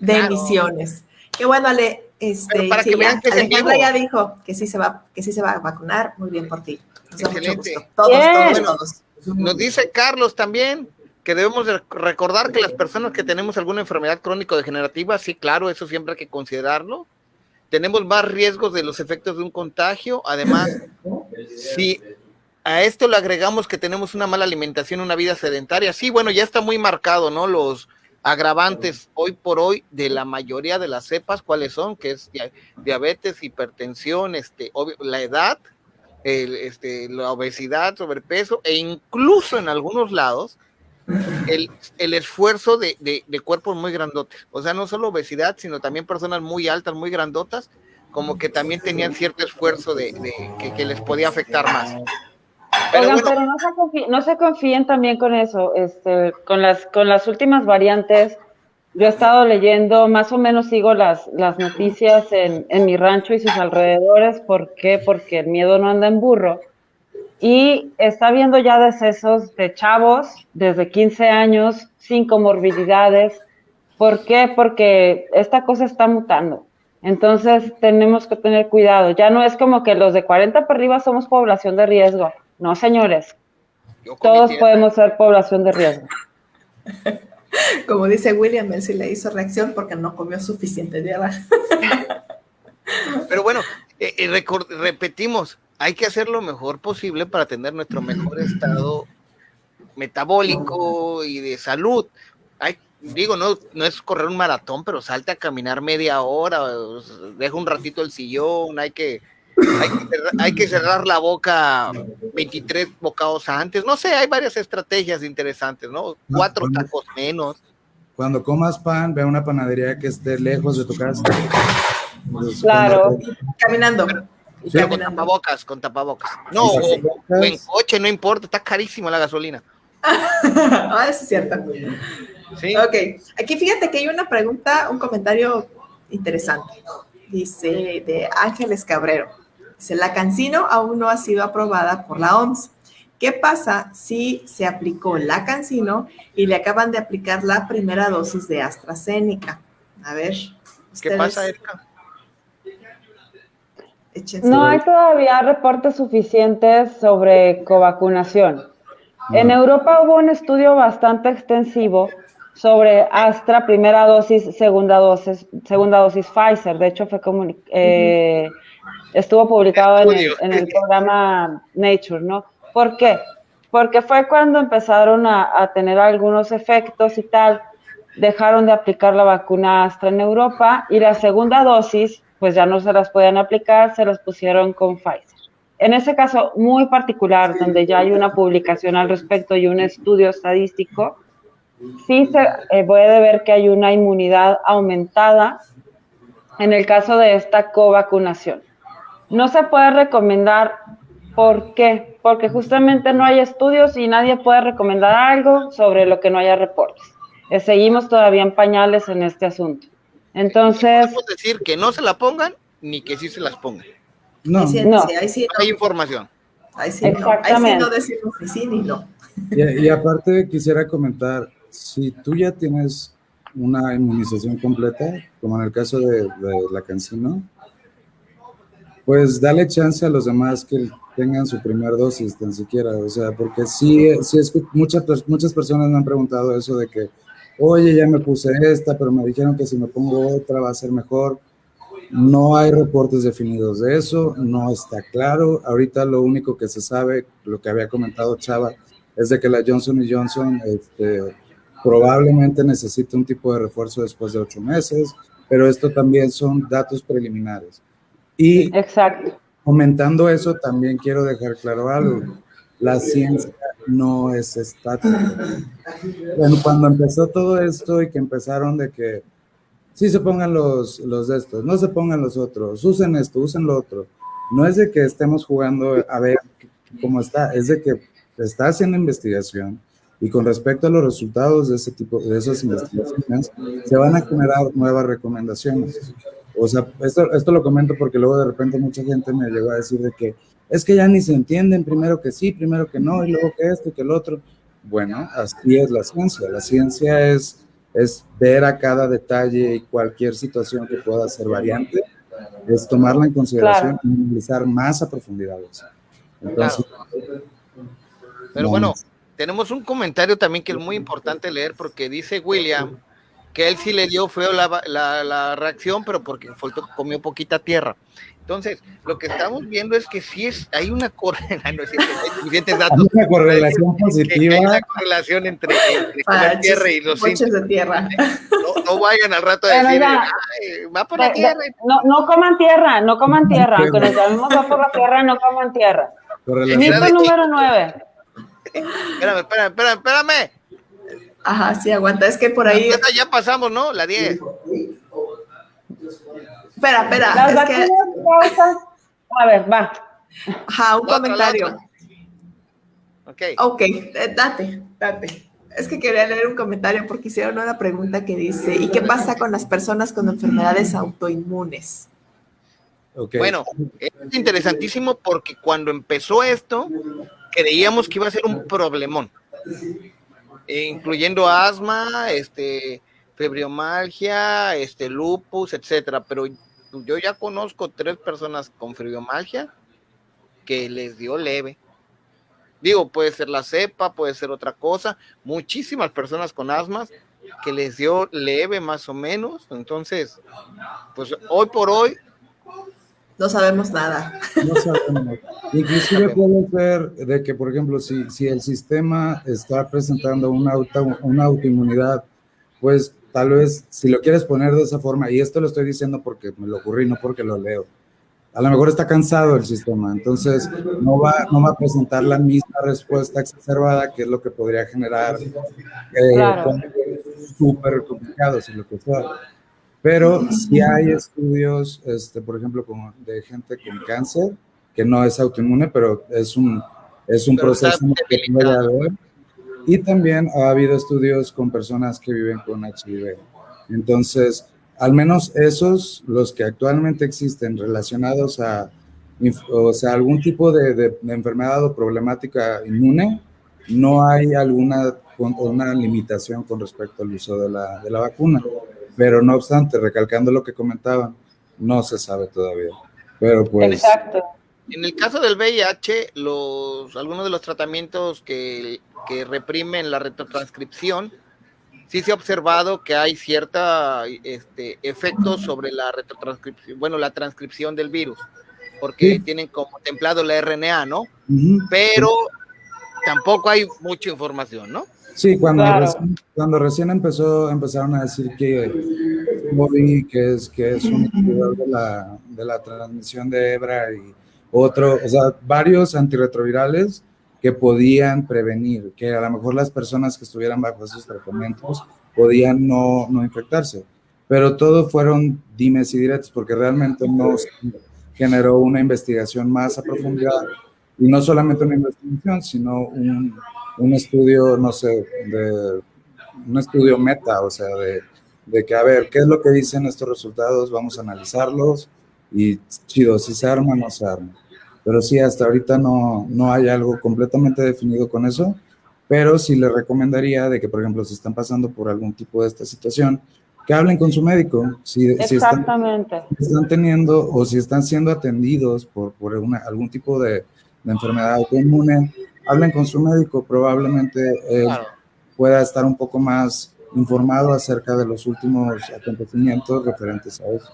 de emisiones. Qué bueno, Ale. Este, para que vean que Alejandra ya dijo que sí se va, que sí se va a vacunar. Muy bien por ti. Nos Excelente. Todos, todos, todos. Nos dice Carlos también que debemos recordar que las personas que tenemos alguna enfermedad crónico-degenerativa, sí, claro, eso siempre hay que considerarlo. Tenemos más riesgos de los efectos de un contagio. Además, si a esto le agregamos que tenemos una mala alimentación, una vida sedentaria, sí, bueno, ya está muy marcado, ¿no? Los agravantes hoy por hoy de la mayoría de las cepas, ¿cuáles son? Que es diabetes, hipertensión, este, la edad, este, la obesidad, sobrepeso, e incluso en algunos lados, el, el esfuerzo de, de, cuerpos muy grandotes. O sea, no solo obesidad, sino también personas muy altas, muy grandotas, como que también tenían cierto esfuerzo de, que, que les podía afectar más. Pero, pero no, se confíen, no se confíen también con eso, este, con las, con las últimas variantes. Yo he estado leyendo, más o menos sigo las, las noticias en, en mi rancho y sus alrededores. ¿Por qué? Porque el miedo no anda en burro. Y está habiendo ya decesos de chavos desde 15 años, sin comorbilidades. ¿Por qué? Porque esta cosa está mutando. Entonces tenemos que tener cuidado. Ya no es como que los de 40 para arriba somos población de riesgo. No, señores. Todos podemos ser población de riesgo. Como dice William, él sí le hizo reacción porque no comió suficiente tierra. Pero bueno, eh, eh, repetimos, hay que hacer lo mejor posible para tener nuestro mejor estado metabólico y de salud. Hay, digo, no, no es correr un maratón, pero salte a caminar media hora, deja un ratito el sillón, hay que hay que, cerrar, la boca 23 bocados antes. No sé, hay varias estrategias interesantes, ¿no? Cuatro tacos menos. Cuando comas pan, ve a una panadería que esté lejos de tu casa. Claro. Caminando. Con tapabocas, con tapabocas. No, en coche, no importa, está carísimo la gasolina. ah, es cierto. Sí. Ok, aquí fíjate que hay una pregunta, un comentario interesante. Dice de Ángeles Cabrero la Cancino aún no ha sido aprobada por la OMS. ¿Qué pasa si se aplicó la Cancino y le acaban de aplicar la primera dosis de AstraZeneca? A ver. ¿Qué pasa, Erika? No hay todavía reportes suficientes sobre covacunación. En Europa hubo un estudio bastante extensivo sobre Astra, primera dosis, segunda dosis, segunda dosis Pfizer. De hecho, fue como, eh, estuvo publicado en el, programa Nature, ¿no? ¿Por qué? porque fue cuando empezaron a, a, tener algunos efectos y tal, dejaron de aplicar la vacuna Astra en Europa y la segunda dosis, pues ya no se las podían aplicar, se las pusieron con Pfizer. En ese caso muy particular, donde ya hay una publicación al respecto y un estudio estadístico, sí se eh, puede ver que hay una inmunidad aumentada en el caso de esta covacunación. No se puede recomendar, ¿por qué? Porque justamente no hay estudios y nadie puede recomendar algo sobre lo que no haya reportes. Eh, seguimos todavía en pañales en este asunto. Entonces... No decir que no se la pongan ni que sí se las pongan. No, sí, no. Sí, ahí sí, hay información. Ahí sí, no. Ahí sí no decimos ni sí ni no. Y, y, aparte quisiera comentar, si tú ya tienes una inmunización completa, como en el caso de, de la cancino, pues dale chance a los demás que tengan su primer dosis, tan siquiera, o sea, porque sí, sí es muchas, muchas personas me han preguntado eso de que, oye, ya me puse esta, pero me dijeron que si me pongo otra va a ser mejor. No hay reportes definidos de eso, no está claro. Ahorita lo único que se sabe, lo que había comentado Chava, es de que la Johnson Johnson este, probablemente necesite un tipo de refuerzo después de ocho meses, pero esto también son datos preliminares. Y Exacto. comentando eso, también quiero dejar claro algo. La ciencia no es estática. Bueno, cuando empezó todo esto y que empezaron de que sí se pongan los, los de estos, no se pongan los otros, usen esto, usen lo otro. No es de que estemos jugando a ver cómo está, es de que está haciendo investigación y con respecto a los resultados de ese tipo, de esas investigaciones, se van a generar nuevas recomendaciones. O sea, esto, esto lo comento porque luego de repente mucha gente me llegó a decir de que es que ya ni se entienden, primero que sí, primero que no, y luego que esto y que el otro. Bueno, así es la ciencia. La ciencia es, es ver a cada detalle y cualquier situación que pueda ser variante, es tomarla en consideración claro. y analizar más a profundidad. Entonces, claro. Pero bueno, tenemos un comentario también que es muy importante leer porque dice William que él sí le dio feo la, la, la reacción, pero porque faltó, comió poquita tierra. Entonces, lo que estamos viendo es que sí es, hay una, correlación, no es suficientes datos. Hay una correlación positiva. Hay una correlación entre, entre Para tierra y los de tierra. No, no, vayan al rato a decir, va por la de, tierra. No, no coman tierra, no coman tierra. Aunque nos llamemos va por la tierra, no coman tierra. Mito número nueve. Espérame, espérame, espérame, espérame. Ajá, sí, aguanta. Es que por ahí. Ya, ya pasamos, ¿no? La 10. Espera, espera. Las es que... causan... A ver, va. Ajá, un la comentario. Otra, ok. Ok, eh, date, date. Es que quería leer un comentario porque hicieron una pregunta que dice: ¿Y qué pasa con las personas con enfermedades autoinmunes? Okay. Bueno, es interesantísimo porque cuando empezó esto, creíamos que iba a ser un problemón, incluyendo asma, este, fibromialgia, este, lupus, etcétera. Pero yo ya conozco tres personas con fibromialgia que les dio leve. Digo, puede ser la cepa, puede ser otra cosa. Muchísimas personas con asmas que les dio leve más o menos. Entonces, pues hoy por hoy no sabemos nada. No sabemos. Inclusive puede ser de que, por ejemplo, si, si el sistema está presentando una, auto, una autoinmunidad, pues tal vez si lo quieres poner de esa forma, y esto lo estoy diciendo porque me lo ocurrí, no porque lo leo, a lo mejor está cansado el sistema, entonces no va, no va a presentar la misma respuesta exacerbada, que es lo que podría generar eh, Claro. súper complicados y lo que sea. Pero sí hay estudios, este, por ejemplo, como de gente con cáncer, que no es autoinmune, pero es un, es un Pero proceso que puede haber. Y también ha habido estudios con personas que viven con HIV. Entonces, al menos esos, los que actualmente existen relacionados a, o sea, algún tipo de, de- de enfermedad o problemática inmune, no hay alguna con- una limitación con respecto al uso de la, de la vacuna. Pero no obstante, recalcando lo que comentaban, no se sabe todavía. Pero pues, Exacto. En el caso del VIH, los, algunos de los tratamientos que, que reprimen la retrotranscripción, sí se ha observado que hay cierta este, efecto sobre la retrotranscripción, bueno, la transcripción del virus, porque Sí. tienen contemplado la RNA, ¿no? Pero tampoco hay mucha información, ¿no? Sí, cuando, recién, cuando recién empezó, empezaron a decir que que es, que es un de la, de la transmisión de hebra y otro, o sea, varios antirretrovirales que podían prevenir, que a lo mejor las personas que estuvieran bajo esos tratamientos podían no, no infectarse. Pero todo fueron dimes y directos porque realmente no generó una investigación más a profundidad y no solamente una investigación, sino un, un estudio, no sé, de un estudio meta, o sea, de, de, que, a ver, ¿qué es lo que dicen estos resultados? Vamos a analizarlos y chido, si se arma, no se arma. Pero sí, hasta ahorita no, no hay algo completamente definido con eso, pero sí le recomendaría de que, por ejemplo, si están pasando por algún tipo de esta situación, que hablen con su médico. Si, Exactamente. Si están, teniendo o si están siendo atendidos por, por una, algún tipo de, de enfermedad autoinmune, hablen con su médico, probablemente pueda estar un poco más informado acerca de los últimos acontecimientos referentes a eso.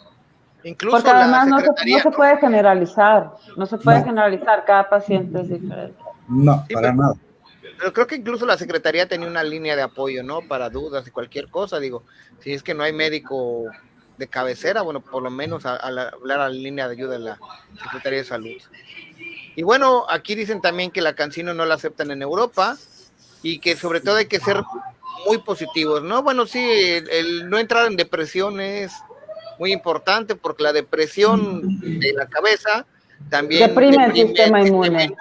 Incluso Porque además no se, puede generalizar, no se puede generalizar, cada paciente es diferente. No, para nada. Pero creo que incluso la Secretaría tenía una línea de apoyo, ¿no? Para dudas y cualquier cosa, digo, si es que no hay médico de cabecera, bueno, por lo menos a, hablar a la línea de ayuda de la Secretaría de Salud. Y bueno, aquí dicen también que la cancino no la aceptan en Europa y que sobre todo hay que ser muy positivos, ¿no? Bueno, sí, el, no entrar en depresión es muy importante porque la depresión de la cabeza también deprime, el sistema inmune.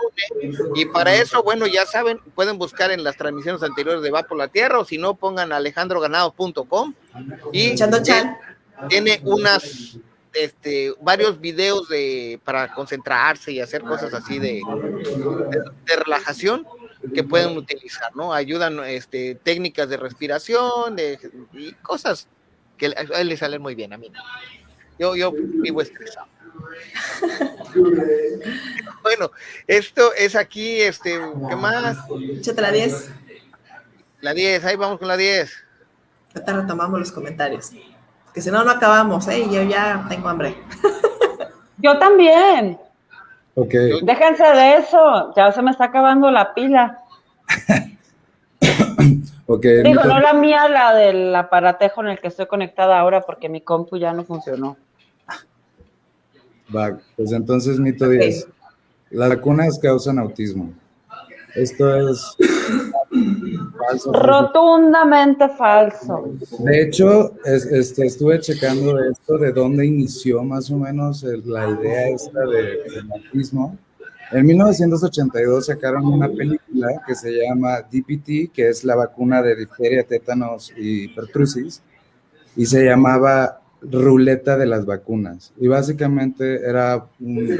Y para eso, bueno, ya saben, pueden buscar en las transmisiones anteriores de Va por la Tierra o si no, pongan alejandroganado.com y tiene unas este, varios videos de, para concentrarse y hacer cosas así de, de, relajación que pueden utilizar, ¿no? Ayudan este, técnicas de respiración de, y cosas que a él le salen muy bien a mí. Yo, yo vivo estresado. bueno, esto es aquí, este, ¿qué más? Échate la 10. La 10, ahí vamos con la 10. Ahorita retomamos los comentarios que si no, no acabamos, ¿eh? Y yo ya tengo hambre. Yo también. Ok. Déjense de eso, ya se me está acabando la pila. okay, Digo, no la mía, la del aparatejo en el que estoy conectada ahora porque mi compu ya no funcionó. Va, pues entonces mito 10. Las vacunas causan autismo. Esto es falso. Rotundamente falso. De hecho, este, estuve checando esto de dónde inició más o menos la idea esta de, del autismo. En 1982 sacaron una película que se llama DPT, que es la vacuna de difteria, tétanos y pertusis, y se llamaba ruleta de las vacunas. Y básicamente era un,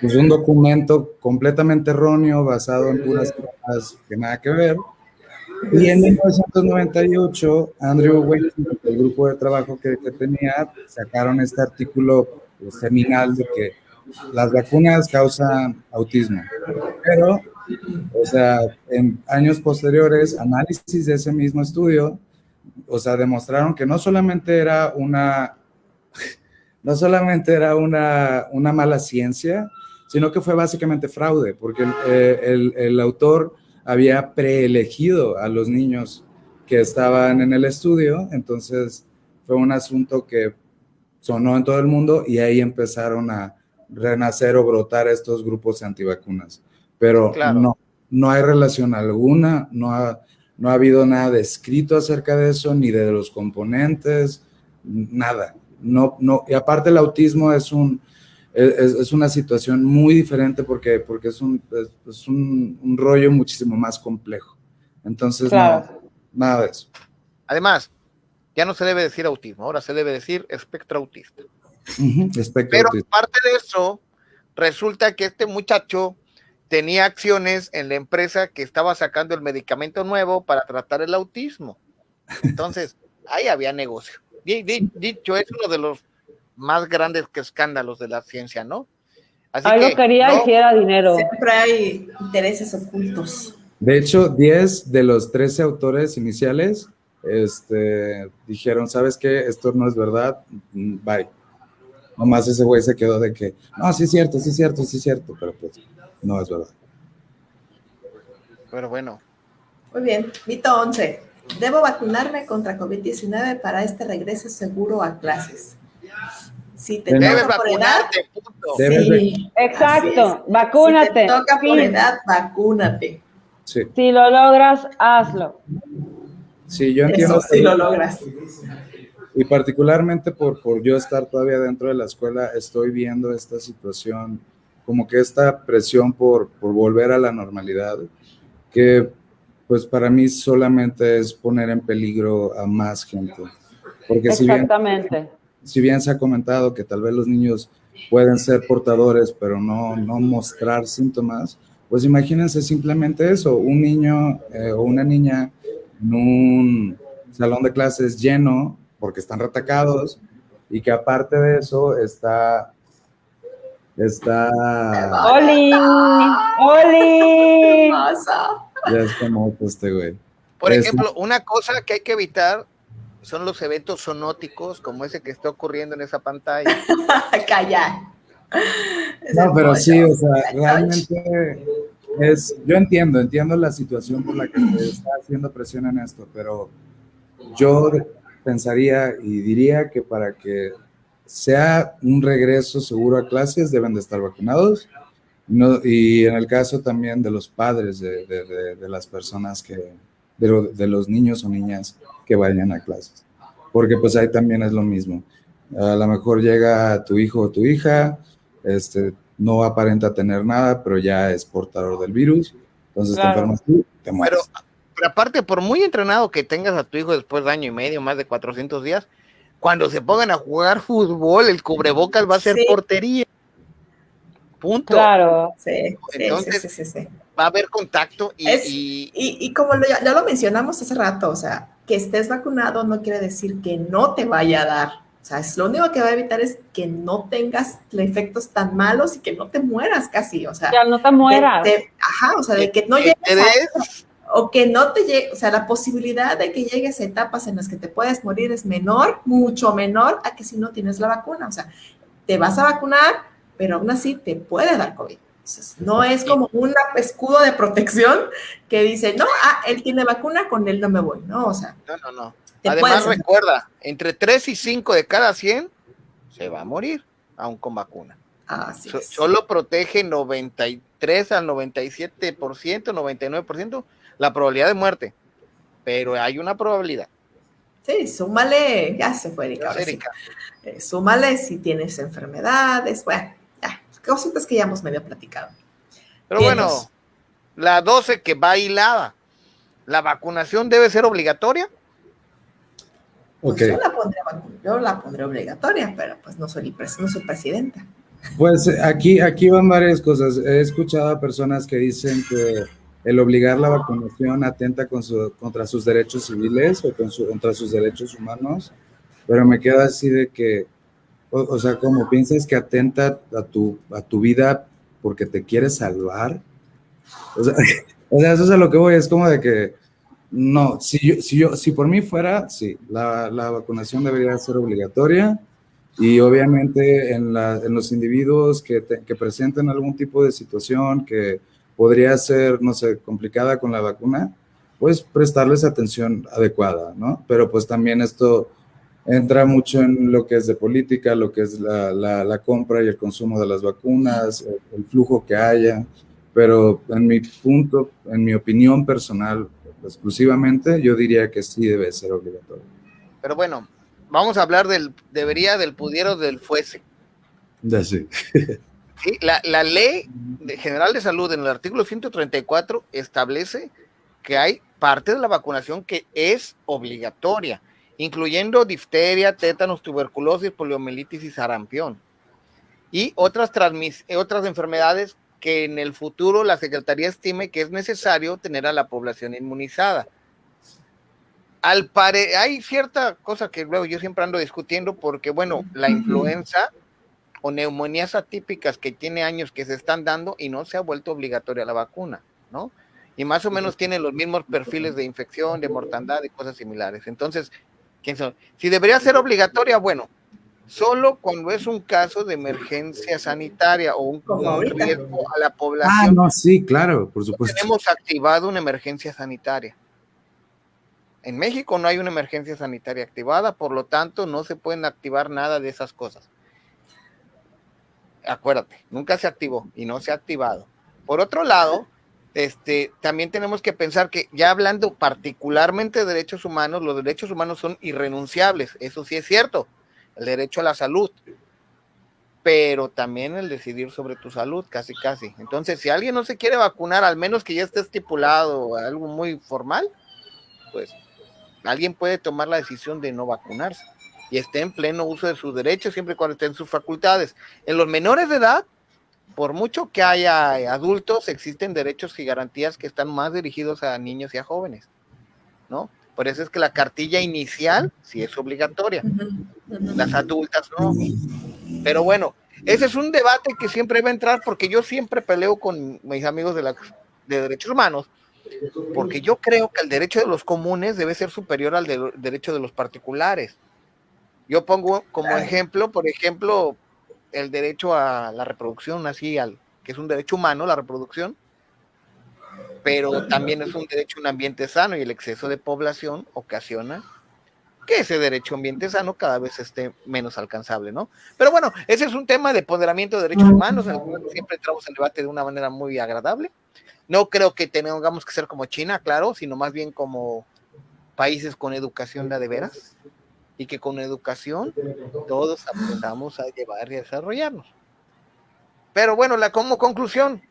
pues un documento completamente erróneo, basado en puras cosas que nada que ver. Y en 1998, Andrew Wakefield, el grupo de trabajo que, que tenía, sacaron este artículo pues, seminal de que las vacunas causan autismo. Pero, o sea, en años posteriores, análisis de ese mismo estudio o sea, demostraron que no solamente era una, no solamente era una, una mala ciencia, sino que fue básicamente fraude, porque el, eh, el, autor había preelegido a los niños que estaban en el estudio, entonces fue un asunto que sonó en todo el mundo y ahí empezaron a renacer o brotar estos grupos antivacunas. Pero no, no hay relación alguna, no, ha, no ha habido nada escrito acerca de eso, ni de los componentes, nada. No, no, y aparte el autismo es, un, es, una situación muy diferente porque, porque es, un, es, un, rollo muchísimo más complejo. Entonces, nada de eso. Además, ya no se debe decir autismo, ahora se debe decir espectro autista. Pero aparte de eso, resulta que este muchacho tenía acciones en la empresa que estaba sacando el medicamento nuevo para tratar el autismo. Entonces, ahí había negocio. Dicho, es uno de los más grandes escándalos de la ciencia, ¿no? Así Algo quería y era dinero. Siempre hay intereses ocultos. De hecho, 10 de los 13 autores iniciales este, dijeron, ¿sabes qué? Esto no es verdad, bye. Nomás ese güey se quedó de que, no, sí es cierto, sí es cierto, sí es cierto, pero pues no es verdad. Pero bueno. Muy bien, mito 11. Debo vacunarme contra COVID-19 para este regreso seguro a clases. Si te Debes toca por edad, vacunarte, punto. Debes sí, Exacto, vacúnate. Si te toca por Sí. edad, vacúnate. Sí, Si lo logras, hazlo. sí, yo entiendo. Eso sí lo logras. Y particularmente por, por yo estar todavía dentro de la escuela, estoy viendo esta situación, como que esta presión por, por volver a la normalidad, que pues para mí solamente es poner en peligro a más gente. Porque si bien, Exactamente. si bien se ha comentado que tal vez los niños pueden ser portadores, pero no, no mostrar síntomas, pues imagínense simplemente eso, un niño eh, o una niña en un salón de clases lleno porque están retacados y que aparte de eso está está ¡Oli! ¡Oli! Hermoso. ya es como este güey. Por Es- ejemplo, una cosa que hay que evitar son los eventos sonóticos como ese que está ocurriendo en esa pantalla. Calla. Es No, pero sí, o sea, realmente es, yo entiendo, entiendo la situación por la que se está haciendo presión en esto, pero yo pensaría y diría que para que sea un regreso seguro a clases deben de estar vacunados. No, y en el caso también de los padres de, de- de- de las personas que, de, lo- de los niños o niñas que vayan a clases. Porque pues ahí también es lo mismo. A lo mejor llega tu hijo o tu hija, este, no aparenta tener nada, pero ya es portador del virus. Entonces Claro. te enfermas tú, te mueres. Pero, pero aparte, por muy entrenado que tengas a tu hijo después de año y medio, más de 400 días, cuando se pongan a jugar fútbol, el cubrebocas va a ser Sí. portería. Punto. Claro. Sí, Entonces- sí, sí, sí, sí. Va a haber contacto y, Es- y- Y, y como lo- ya, ya lo mencionamos hace rato, o sea, que estés vacunado no quiere decir que no te vaya a dar. O sea, es lo único que va a evitar es que no tengas efectos tan malos y que no te mueras casi. O sea, Ya no te mueras. de- ajá, o sea, de que no llegues a o que no te llegue, o sea, la posibilidad de que llegues a etapas en las que te puedes morir es menor, mucho menor a que si no tienes la vacuna. O sea, te vas a vacunar, pero aún así te puede dar COVID. Entonces, no es como un escudo de protección que dice, no, ah, él tiene vacuna, con él no me voy, ¿no? O sea, no, no, no. Además, recuerda, entre 3 y 5 de cada 100 se va a morir, aún con vacuna. Así So- es. solo protege 93 al 97%, 99% la probabilidad de muerte. Pero hay una probabilidad. Sí, súmale, ya se fue Erika, ahora sí. Erika. Eh, súmale si tienes enfermedades, bueno, ya, cositas que ya hemos medio platicado. Pero Tienes. bueno, la 12 que va hilada. ¿La vacunación debe ser obligatoria? Pues yo, la pondré, yo la pondré obligatoria, pero pues no soy, no soy presidenta. Pues eh, aquí, aquí van varias cosas. He escuchado a personas que dicen que el obligar la vacunación atenta con su- contra sus derechos civiles o con su- contra sus derechos humanos, pero me queda así de que, o, o sea, como piensas que atenta a tu, a tu vida porque te quieres salvar. O sea, o sea, eso es a lo que voy, es como de que, no, si yo, si yo, si por mí fuera, sí, la, la vacunación debería ser obligatoria. Y obviamente en, la- en los individuos que, te- que presenten algún tipo de situación que podría ser, no sé, complicada con la vacuna, pues prestarles atención adecuada, ¿no? Pero pues también esto entra mucho en lo que es de política, lo que es la, la- la compra y el consumo de las vacunas, el, el flujo que haya, pero en mi punto, en mi opinión personal, exclusivamente, yo diría que sí debe ser obligatorio. Pero bueno, vamos a hablar del debería, del pudiera, del fuese. Ya sí. ¿sí? La, la ley general de salud en el artículo 134 establece que hay parte de la vacunación que es obligatoria, incluyendo difteria, tétanos, tuberculosis, poliomielitis y sarampión. Y otras, transmis- eh, otras enfermedades que en el futuro la Secretaría estime que es necesario tener a la población inmunizada. Al pare hay cierta cosa que luego yo siempre ando discutiendo porque, bueno, la influenza o neumonías atípicas que tiene años que se están dando y no se ha vuelto obligatoria la vacuna, ¿no? Y más o menos tienen los mismos perfiles de infección, de mortandad y cosas similares. Entonces, ¿quién son? Si debería ser obligatoria, bueno, solo cuando es un caso de emergencia sanitaria o un, riesgo a la población. Ah, no, sí, claro, por supuesto. Tenemos activado una emergencia sanitaria. En México no hay una emergencia sanitaria activada, por lo tanto no se pueden activar nada de esas cosas. Acuérdate, nunca se activó y no se ha activado. Por otro lado, este, también tenemos que pensar que ya hablando particularmente de derechos humanos, los derechos humanos son irrenunciables, eso sí es cierto, el derecho a la salud, pero también el decidir sobre tu salud, casi casi. Entonces, si alguien no se quiere vacunar, al menos que ya esté estipulado algo muy formal, pues alguien puede tomar la decisión de no vacunarse y esté en pleno uso de sus derechos siempre y cuando esté en sus facultades. En los menores de edad, por mucho que haya adultos, existen derechos y garantías que están más dirigidos a niños y a jóvenes, ¿no? Por eso es que la cartilla inicial sí es obligatoria, las adultas no. Pero bueno, ese es un debate que siempre va a entrar porque yo siempre peleo con mis amigos de, la, de derechos humanos, porque yo creo que el derecho de los comunes debe ser superior al derecho de los particulares. Yo pongo como ejemplo, por ejemplo, el derecho a la reproducción, así, al, que es un derecho humano, la reproducción, pero también es un derecho a un ambiente sano y el exceso de población ocasiona que ese derecho a ambiente sano cada vez esté menos alcanzable, ¿no? Pero bueno, ese es un tema de ponderamiento de derechos humanos, en el cual siempre entramos en debate de una manera muy agradable. No creo que tengamos que ser como China, claro, sino más bien como países con educación de veras y que con educación todos aprendamos a llevar y a desarrollarnos. Pero bueno, la como conclusión,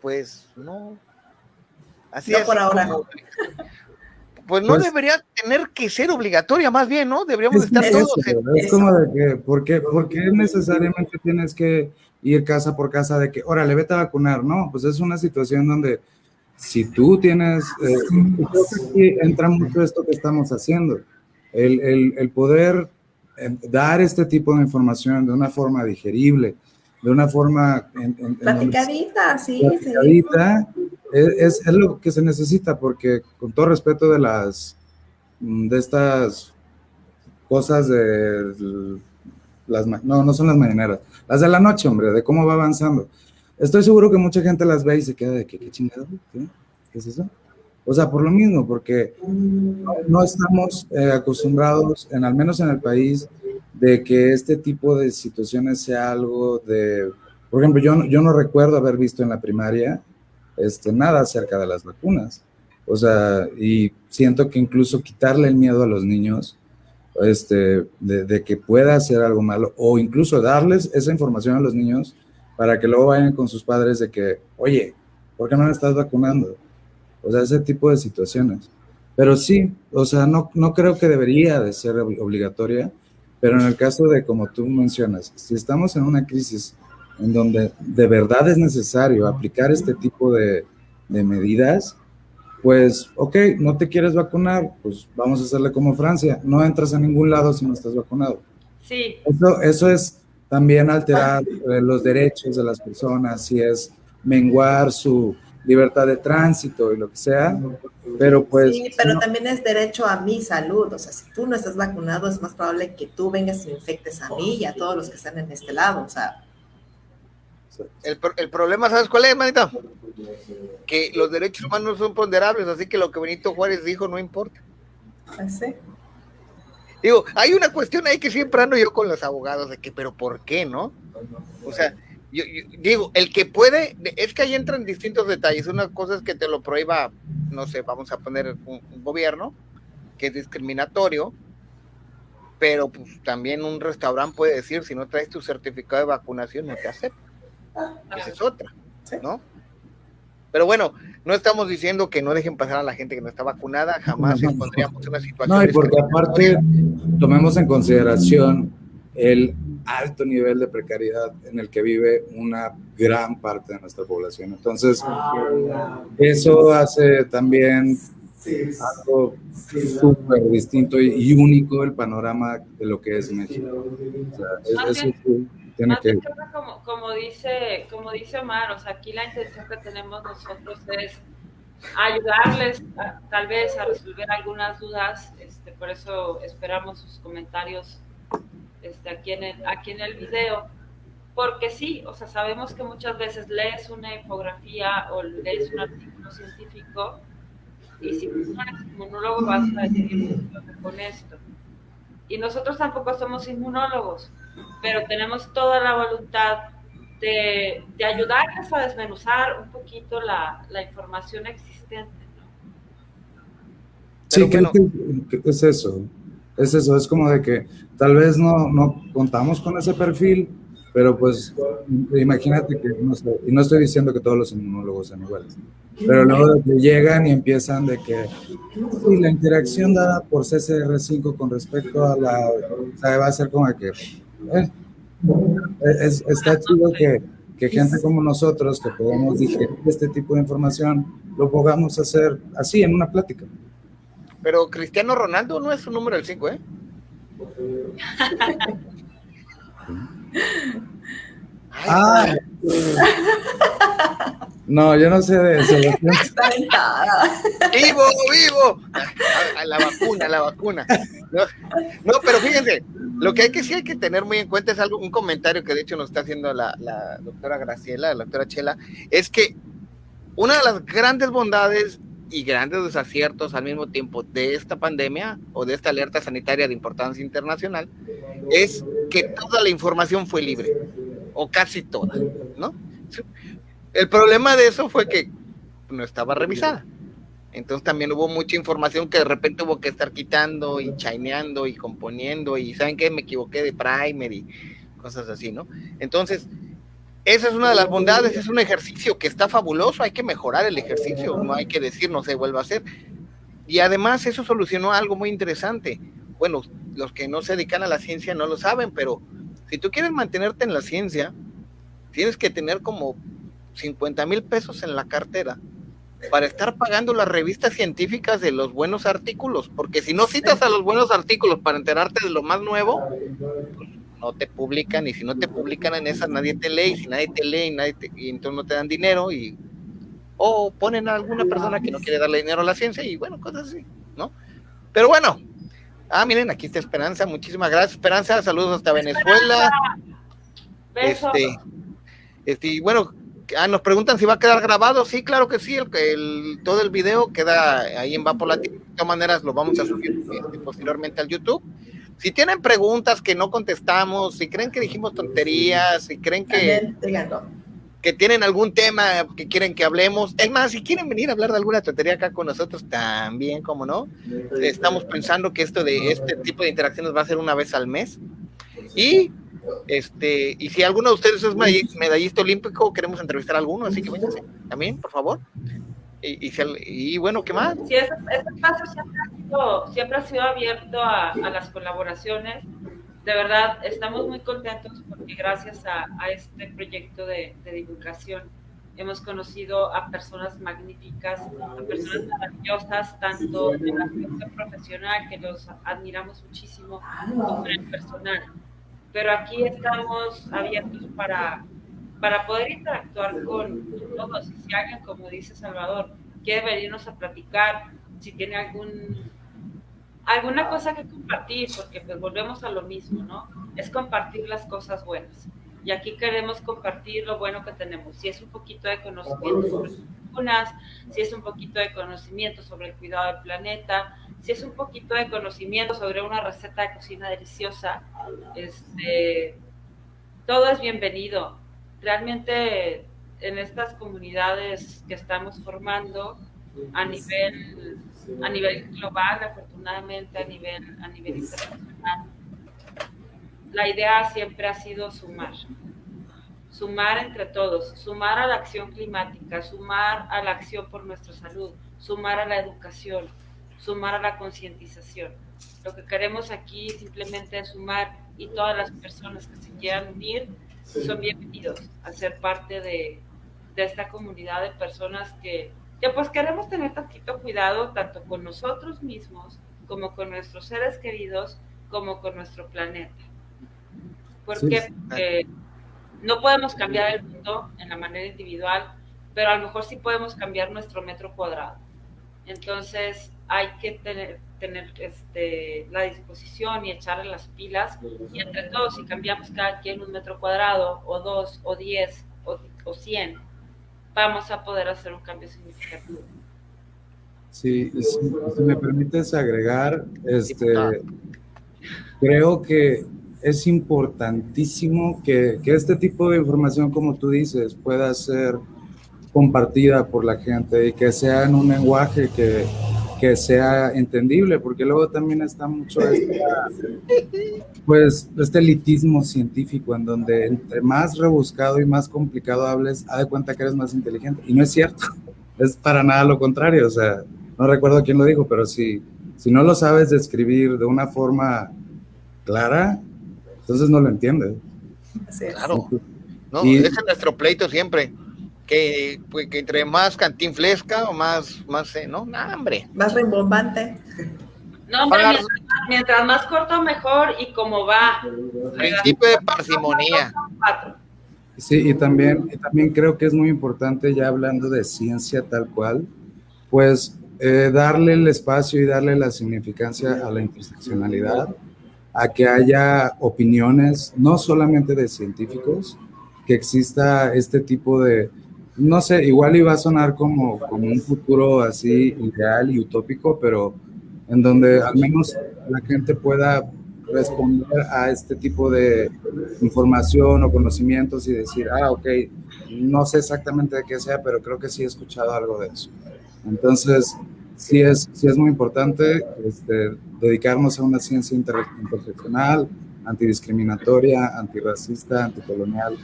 pues no. Así es. por ahora. pues no pues debería tener que ser obligatoria, más bien, ¿no? Deberíamos estar todos. Es como de que, ¿por qué, ¿por qué necesariamente tienes que ir casa por casa de que, órale, vete a vacunar? No, pues es una situación donde si tú tienes, eh, entra mucho esto que estamos haciendo el, poder eh, dar este tipo de información de una forma digerible, de una forma... En, platicadita, sí. es, es, lo que se necesita, porque con todo respeto de las, mm, de estas cosas de las, no, no son las mañaneras, las de la noche, hombre, de cómo va avanzando. Estoy seguro que mucha gente las ve y se queda de que, ¿qué chingado? ¿Qué es eso? O sea, por lo mismo, porque no estamos eh, acostumbrados, en, al menos en el país, de que este tipo de situaciones sea algo de, por ejemplo, yo, yo no recuerdo haber visto en la primaria este, nada acerca de las vacunas. O sea, y siento que incluso quitarle el miedo a los niños, este, de, de, que pueda hacer algo malo, o incluso darles esa información a los niños para que luego vayan con sus padres de que, oye, ¿por qué no me estás vacunando? O sea, ese tipo de situaciones. Pero sí, o sea, no, no creo que debería de ser obligatoria, pero en el caso de, como tú mencionas, si estamos en una crisis en donde de verdad es necesario aplicar este tipo de, de medidas, pues, ok, no te quieres vacunar, pues vamos a hacerle como Francia, no entras a ningún lado si no estás vacunado. Sí. Eso, eso es también alterar eh, los derechos de las personas, si es menguar su, libertad de tránsito y lo que sea, pero pues... Sí, pero también es derecho a mi salud, o sea, si tú no estás vacunado es más probable que tú vengas y infectes a mí y a todos los que están en este lado, o sea... El, el problema, ¿sabes cuál es, manita? Que los derechos humanos son ponderables, así que lo que Benito Juárez dijo no importa. ¿Sí? Digo, hay una cuestión ahí que siempre ando yo con los abogados de que, pero ¿por qué, no? O sea, yo, digo, el que puede, es que ahí entran distintos detalles. Una cosa es que te lo prohíba, no sé, vamos a poner un, gobierno que es discriminatorio, pero pues también un restaurante puede decir, si no traes tu certificado de vacunación, no te acepta. Esa es otra, ¿no? Pero bueno, no estamos diciendo que no dejen pasar a la gente que no está vacunada, jamás encontraríamos una situación. No, y porque aparte tomemos en consideración el alto nivel de precariedad en el que vive una gran parte de nuestra población. Entonces, eso hace también algo súper distinto y, único el panorama de lo que es México. tiene que... Como, como, dice, como dice Omar, o sea, aquí la intención que tenemos nosotros es ayudarles tal vez a resolver algunas dudas, este, por eso esperamos sus comentarios este, aquí, en el, aquí en el video, porque sí, o sea, sabemos que muchas veces lees una infografía o lees un artículo científico y si tú no eres inmunólogo vas a decir con esto. Y nosotros tampoco somos inmunólogos, pero tenemos toda la voluntad de, de ayudarles a desmenuzar un poquito la, la información existente. Sí, creo que es eso. Es eso, es como de que tal vez no, no contamos con ese perfil, pero pues imagínate que, no sé, y no estoy diciendo que todos los inmunólogos sean iguales, pero luego de que llegan y empiezan de que sí, la interacción dada por CCR5 con respecto a la, o sea, va a ser como que, eh, es, está chido que, que gente como nosotros, que podemos digerir este tipo de información, lo podamos hacer así, en una plática. Pero Cristiano Ronaldo no es su número el 5, ¿eh? ah. No, yo no sé de eso. ¡Vivo, vivo! A, la vacuna, la vacuna. No, pero fíjense, lo que hay que sí hay que tener muy en cuenta es algo, un comentario que de hecho nos está haciendo la, la doctora Graciela, la doctora Chela, es que una de las grandes bondades y grandes desaciertos al mismo tiempo de esta pandemia o de esta alerta sanitaria de importancia internacional es que toda la información fue libre, o casi toda, ¿no? El problema de eso fue que no estaba revisada. Entonces también hubo mucha información que de repente hubo que estar quitando y chaineando y componiendo y saben que me equivoqué de primer y cosas así, ¿no? Entonces, esa es una de las bondades, es un ejercicio que está fabuloso, hay que mejorar el ejercicio, no hay que decir no se vuelva a hacer. Y además eso solucionó algo muy interesante. Bueno, los que no se dedican a la ciencia no lo saben, pero si tú quieres mantenerte en la ciencia, tienes que tener como 50 mil pesos en la cartera para estar pagando las revistas científicas de los buenos artículos, porque si no citas a los buenos artículos para enterarte de lo más nuevo, pues no te publican y si no te publican en esas nadie te lee y si nadie te lee y, nadie y entonces no te dan dinero y o ponen a alguna persona que no quiere darle dinero a la ciencia y bueno, cosas así, ¿no? Pero bueno, ah, miren, aquí está Esperanza, muchísimas gracias Esperanza, saludos hasta Venezuela. Este, este, y bueno, ah, nos preguntan si va a quedar grabado, sí, claro que sí, el, el todo el video queda ahí en Vapolatino, de todas maneras lo vamos a subir este, posteriormente al YouTube si tienen preguntas que no contestamos, si creen que dijimos tonterías, si creen que, que tienen algún tema que quieren que hablemos, es más, si quieren venir a hablar de alguna tontería acá con nosotros, también, como no, estamos pensando que esto de este tipo de interacciones va a ser una vez al mes. Y este, y si alguno de ustedes es medallista olímpico, queremos entrevistar a alguno, así que vénganse también, por favor. Y, y, bueno, ¿qué más? Sí, ese, espacio siempre ha sido, abierto a, las colaboraciones. De verdad, estamos muy contentos porque gracias a, este proyecto de, divulgación hemos conocido a personas magníficas, a personas maravillosas, tanto en la aspecto profesional, que los admiramos muchísimo, como en el personal. Pero aquí estamos abiertos para para poder interactuar con todos. Si alguien, como dice Salvador, quiere venirnos a platicar, si tiene algún alguna cosa que compartir, porque pues volvemos a lo mismo, ¿no? Es compartir las cosas buenas. Y aquí queremos compartir lo bueno que tenemos. Si es un poquito de conocimiento sobre vacunas, si es un poquito de conocimiento sobre el cuidado del planeta, si es un poquito de conocimiento sobre una receta de cocina deliciosa, este, todo es bienvenido realmente en estas comunidades que estamos formando a nivel, a nivel global, afortunadamente a nivel, a nivel internacional, la idea siempre ha sido sumar, sumar entre todos, sumar a la acción climática, sumar a la acción por nuestra salud, sumar a la educación, sumar a la concientización. Lo que queremos aquí simplemente es sumar y todas las personas que se quieran unir son bienvenidos a ser parte de, esta comunidad de personas que, pues queremos tener tantito cuidado tanto con nosotros mismos como con nuestros seres queridos como con nuestro planeta. Porque no podemos cambiar el mundo en la manera individual, pero a lo mejor sí podemos cambiar nuestro metro cuadrado. Entonces, hay que tener, tener este, la disposición y echarle las pilas y entre todos si cambiamos cada quien un metro cuadrado o dos o diez o, o cien, vamos a poder hacer un cambio significativo. Sí, si, me permites agregar, este, creo que es importantísimo que, que, este tipo de información, como tú dices, pueda ser compartida por la gente y que sea en un lenguaje que, que sea entendible, porque luego también está mucho este, pues, este elitismo científico en donde entre más rebuscado y más complicado hables, haz de cuenta que eres más inteligente. Y no es cierto, es para nada lo contrario. O sea, no recuerdo quién lo dijo, pero si, si no lo sabes describir de una forma clara, entonces no lo entiendes. Claro. No, y, es nuestro pleito siempre que, pues, que entre más cantinflesca o más, más, eh, ¿no? Nah, hombre. Más rimbombante. No, hombre, mientras, más corto, mejor y como va. Principio de parsimonía. Sí, y también, también creo que es muy importante, ya hablando de ciencia tal cual, pues eh, darle el espacio y darle la significancia a la interseccionalidad, a que haya opiniones, no solamente de científicos, que exista este tipo de, no sé, igual iba a sonar como, como un futuro así ideal y utópico, pero en donde al menos la gente pueda responder a este tipo de información o conocimientos y decir, ah, ok, no sé exactamente de qué sea, pero creo que sí he escuchado algo de eso. Entonces, sí es, sí es muy importante este, dedicarnos a una ciencia interseccional, antidiscriminatoria, antirracista, anticolonial,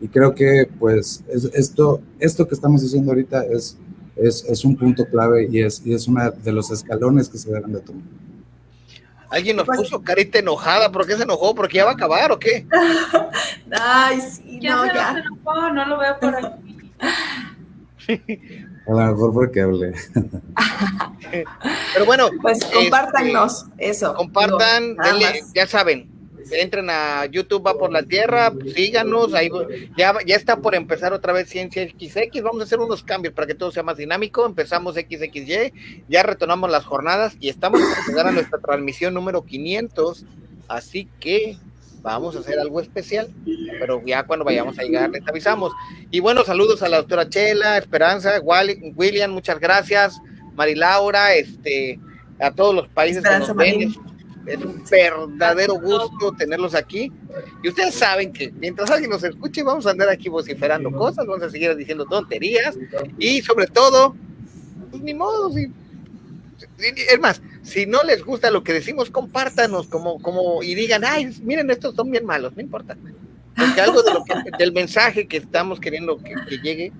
y creo que pues esto, esto que estamos haciendo ahorita es, es, es un punto clave y es, y es uno de los escalones que se deben de tomar. Alguien nos puso carita enojada, ¿por qué se enojó? ¿Porque ya va a acabar o qué? Ay, sí, no, ya. Se enojó? No lo veo por aquí. A lo mejor porque hablé. Pero bueno. Pues compártanos este, eso. Compartan, ya saben, entren a YouTube va por la tierra, síganos, ahí ya, ya está por empezar otra vez Ciencia XX, vamos a hacer unos cambios para que todo sea más dinámico, empezamos XXY, ya retomamos las jornadas y estamos por llegar a nuestra transmisión número 500, así que vamos a hacer algo especial, pero ya cuando vayamos a llegar les avisamos. Y bueno, saludos a la doctora Chela, Esperanza, William, muchas gracias, Mari Laura, este, a todos los países que nos ven, es un verdadero gusto tenerlos aquí. Y ustedes saben que mientras alguien nos escuche, vamos a andar aquí vociferando cosas, vamos a seguir diciendo tonterías y sobre todo, pues ni modo, es más, si no les gusta lo que decimos, compártanos como, como y digan, ay, miren, estos son bien malos, no importa. Porque algo de lo que, del mensaje que estamos queriendo que, que llegue,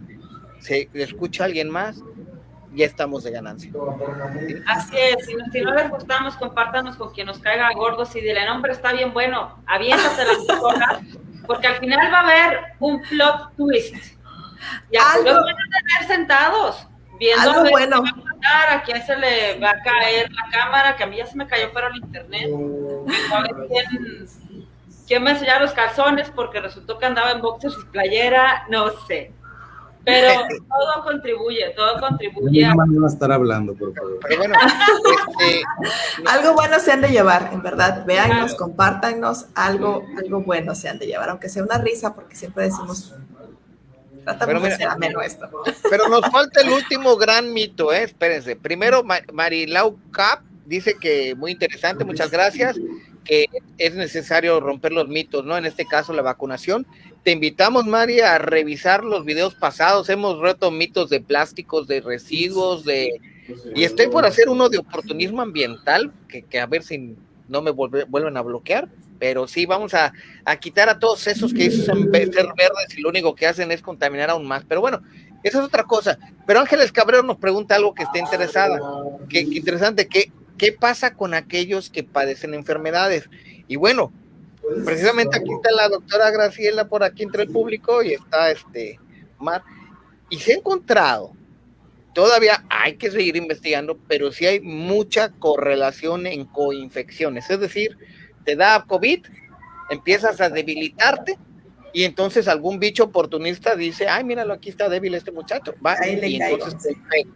se escucha alguien más ya estamos de ganancia. Así es, si, no les gustamos, compártanos con quien nos caiga gordos y dile, nombre está bien bueno, aviéntate las cosas, porque al final va a haber un plot twist. Ya los van a tener sentados, viendo algo bueno. a, a quién se le va a caer la cámara, que a mí ya se me cayó para el internet. A ver quién, quién me enseñaba los calzones, porque resultó que andaba en boxers y playera, no sé. Pero todo contribuye, todo contribuye. No van a estar hablando, por favor. bueno, este, algo bueno se han de llevar, en verdad. Veannos, compártanos, algo, algo bueno se han de llevar, aunque sea una risa, porque siempre decimos, tratamos de ser ameno esto. Pero nos falta el último gran mito, ¿eh? Espérense. Primero, Marilau Cap dice que muy interesante, muchas gracias que es necesario romper los mitos, ¿no? En este caso, la vacunación. Te invitamos, María, a revisar los videos pasados. Hemos roto mitos de plásticos, de residuos, de... Y estoy por hacer uno de oportunismo ambiental, que, a ver si no me vuelven a bloquear, pero sí vamos a, quitar a todos esos que dicen ser verdes y lo único que hacen es contaminar aún más. Pero bueno, esa es otra cosa. Pero Ángeles Cabrero nos pregunta algo que está interesada, que, que interesante, que ¿Qué pasa con aquellos que padecen enfermedades? Y bueno, precisamente aquí está la doctora Graciela por aquí entre el público y está este Mar. Y se ha encontrado, todavía hay que seguir investigando, pero sí hay mucha correlación en coinfecciones. Es decir, te da COVID, empiezas a debilitarte y entonces algún bicho oportunista dice, ay, míralo, aquí está débil este muchacho. Va, y entonces te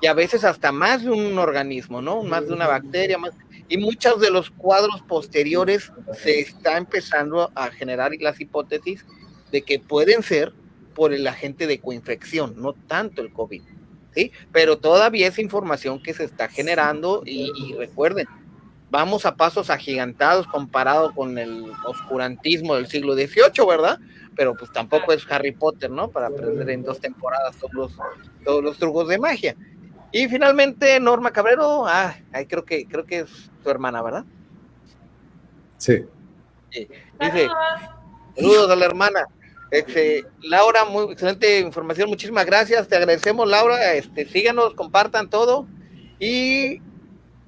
y a veces hasta más de un organismo, ¿no? Más de una bacteria, más, y muchos de los cuadros posteriores se está empezando a generar las hipótesis de que pueden ser por el agente de coinfección, no tanto el COVID, ¿sí? Pero todavía es información que se está generando y, recuerden, vamos a pasos agigantados comparado con el oscurantismo del siglo XVIII, ¿verdad? Pero pues tampoco es Harry Potter, ¿no? Para aprender en dos temporadas todos todos los trucos de magia. Y finalmente Norma Cabrero, ah, creo que creo que es tu hermana, ¿verdad? Sí. sí. Dice, saludos a la hermana. Este, Laura, muy excelente información, muchísimas gracias, te agradecemos Laura, este, síganos, compartan todo. Y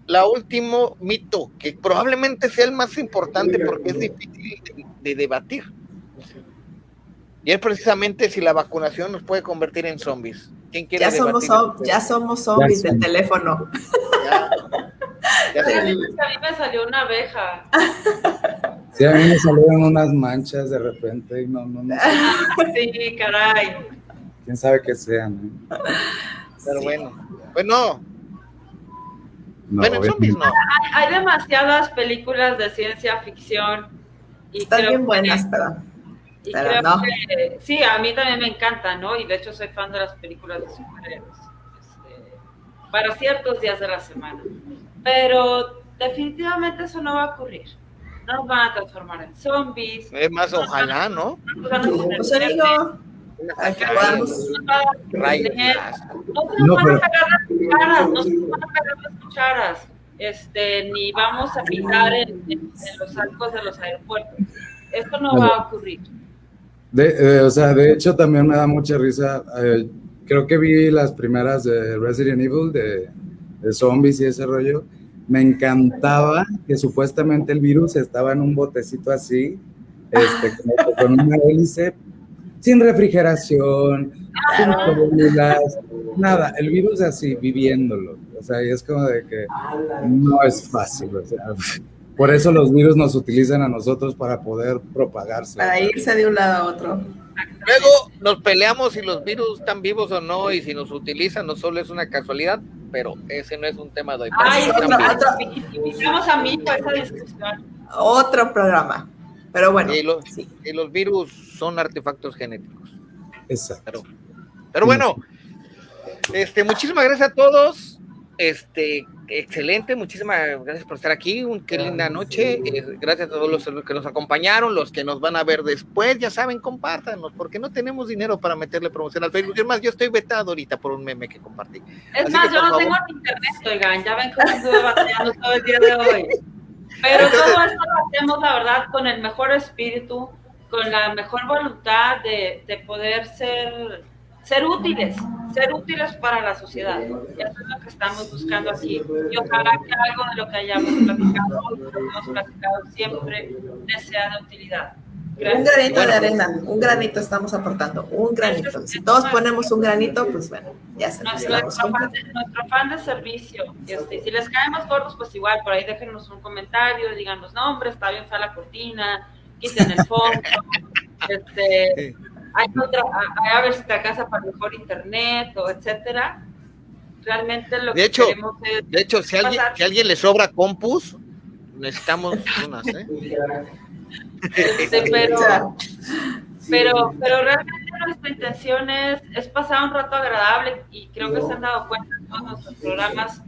la último mito, que probablemente sea el más importante porque es difícil de, de debatir. Y es precisamente si la vacunación nos puede convertir en zombies ya, somos, ya somos zombies del teléfono. Ya, a mí me salió una abeja. Sí, a mí me salieron unas manchas de repente y no, no, no Sí, caray. Quién sabe qué sean. Pero bueno, bueno. bueno, zombies no. Hay, hay, demasiadas películas de ciencia ficción. Y Están bien buenas, pero y creo que, sí, a mí también me encanta, ¿no? Y de hecho soy fan de las películas de superhéroes. Este, para ciertos días de la semana. Pero definitivamente eso no va a ocurrir. No nos van a transformar en zombies. Es más, ojalá, ¿no? No nos van a pues podamos... No nos van a pegar las cucharas, no se van a pegar las cucharas. Este, ni vamos a pintar en, en, los arcos de los aeropuertos. Esto no va a ocurrir. De, eh, o sea, de hecho también me da mucha risa. Eh, creo que vi las primeras de Resident Evil, de, de, zombies y ese rollo. Me encantaba que supuestamente el virus estaba en un botecito así, este, con una hélice, sin refrigeración, sin nada. El virus así, viviéndolo. O sea, y es como de que no es fácil. O sea, por eso los virus nos utilizan a nosotros para poder propagarse. Para irse de un lado a otro. Luego nos peleamos si los virus están vivos o no y si nos utilizan no solo es una casualidad, pero ese no es un tema de hoy. Ay, otro, otro, a mí esa discusión. Otro programa. Pero bueno. Y los, y los virus son artefactos genéticos. Exacto. Pero, pero bueno, este, muchísimas gracias a todos. Este, excelente, muchísimas gracias por estar aquí, un, qué linda noche, eh, gracias a todos los, que nos acompañaron, los que nos van a ver después, ya saben, compártanos, porque no tenemos dinero para meterle promoción al Facebook, es más, yo estoy vetado ahorita por un meme que compartí. Es más, yo no tengo internet, oigan, ya ven cómo estuve batallando todo el día de hoy, pero todo esto lo hacemos, la verdad, con el mejor espíritu, con la mejor voluntad de, de poder ser ser útiles, ser útiles para la sociedad. Eso es lo que estamos buscando aquí. Y ojalá que algo de lo que hayamos platicado, lo que hemos platicado siempre, sea de utilidad. Un granito de arena, un granito estamos aportando, un granito. Si todos ponemos un granito, pues bueno, ya se nuestro, fan de, nuestro fan de servicio. Este, si les caemos gordos, pues igual, por ahí déjenos un comentario, díganos, no, hombre, está bien fea la cortina, quiten el fondo. este, hay otra, a, ver si te casa para mejor internet o etcétera. Realmente lo de que hecho, queremos es De hecho, si alguien, si alguien le sobra compus, necesitamos unas, ¿eh? Este, pero, pero, pero realmente nuestra intención es, es pasar un rato agradable y creo que se han dado cuenta en todos nuestros programas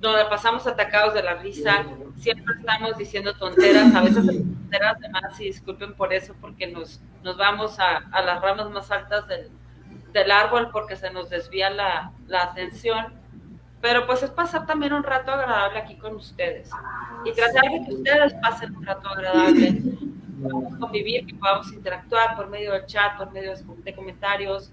donde pasamos atacados de la risa, siempre estamos diciendo tonteras, a veces tonteras de más y disculpen por eso, porque nos, nos vamos a, a las ramas más altas del, del, árbol porque se nos desvía la, la, atención. Pero pues es pasar también un rato agradable aquí con ustedes y tratar de que ustedes pasen un rato agradable, podamos convivir, que podamos interactuar por medio del chat, por medio de comentarios,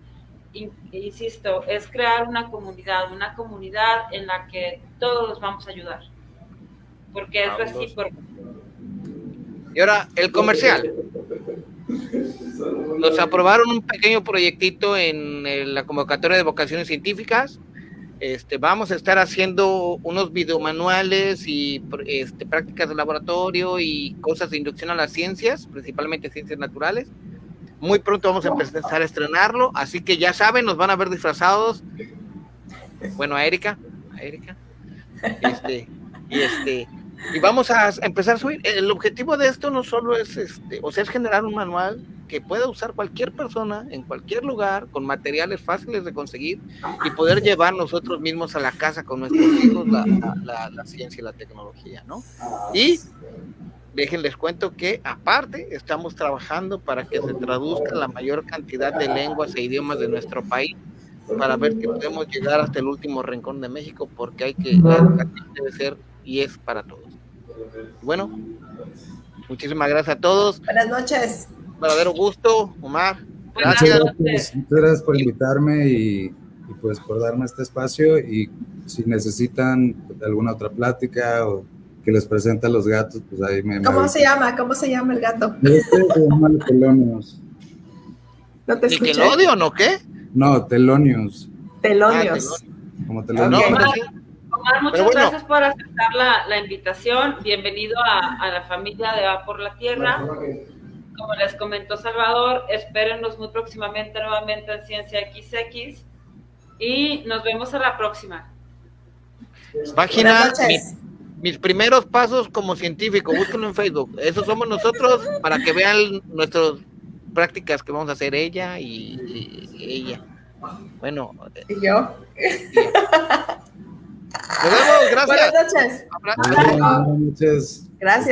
insisto, es crear una comunidad, una comunidad en la que todos vamos a ayudar. Porque es recíproco. Y ahora, el comercial. Nos aprobaron un pequeño proyectito en la convocatoria de vocaciones científicas. Este, vamos a estar haciendo unos videomanuales y este, prácticas de laboratorio y cosas de inducción a las ciencias, principalmente ciencias naturales muy pronto vamos a empezar a estrenarlo, así que ya saben, nos van a ver disfrazados bueno, a Erika, a Erika, este, y este, y vamos a empezar a subir. El objetivo de esto no solo es este, o sea, es generar un manual que pueda usar cualquier persona en cualquier lugar con materiales fáciles de conseguir y poder llevar nosotros mismos a la casa con nuestros hijos la, la, la, ciencia y la tecnología, ¿no? Y déjenles cuento que aparte estamos trabajando para que se traduzca la mayor cantidad de lenguas e idiomas de nuestro país para ver que podemos llegar hasta el último rincón de México porque hay que la educación debe ser y es para todos. Bueno, muchísimas gracias a todos. Buenas noches. Verdadero gusto, Omar. Gracias. Muchas gracias, por invitarme y, y, pues por darme este espacio y si necesitan alguna otra plática o que les presente a los gatos, pues ahí me... ¿Cómo me se llama? ¿Cómo se llama el gato? Este se llama Telonius. No te escuché. ¿Nickelodeon o qué? No, Telonius. Telonius. Ah, Como Telonius. Okay. Omar, muchas bueno. gracias por aceptar la, la invitación. Bienvenido a, a, la familia de Va por la Tierra. Como les comentó Salvador, espérennos muy próximamente nuevamente en Ciencia XX y nos vemos a la próxima. Página, mi, mis primeros pasos como científico, búsquenlo en Facebook. Eso somos nosotros para que vean nuestras prácticas que vamos a hacer ella y, y ella. Bueno. ¿Y yo? Nos vemos, gracias. Buenas noches. Buenas noches. Gracias.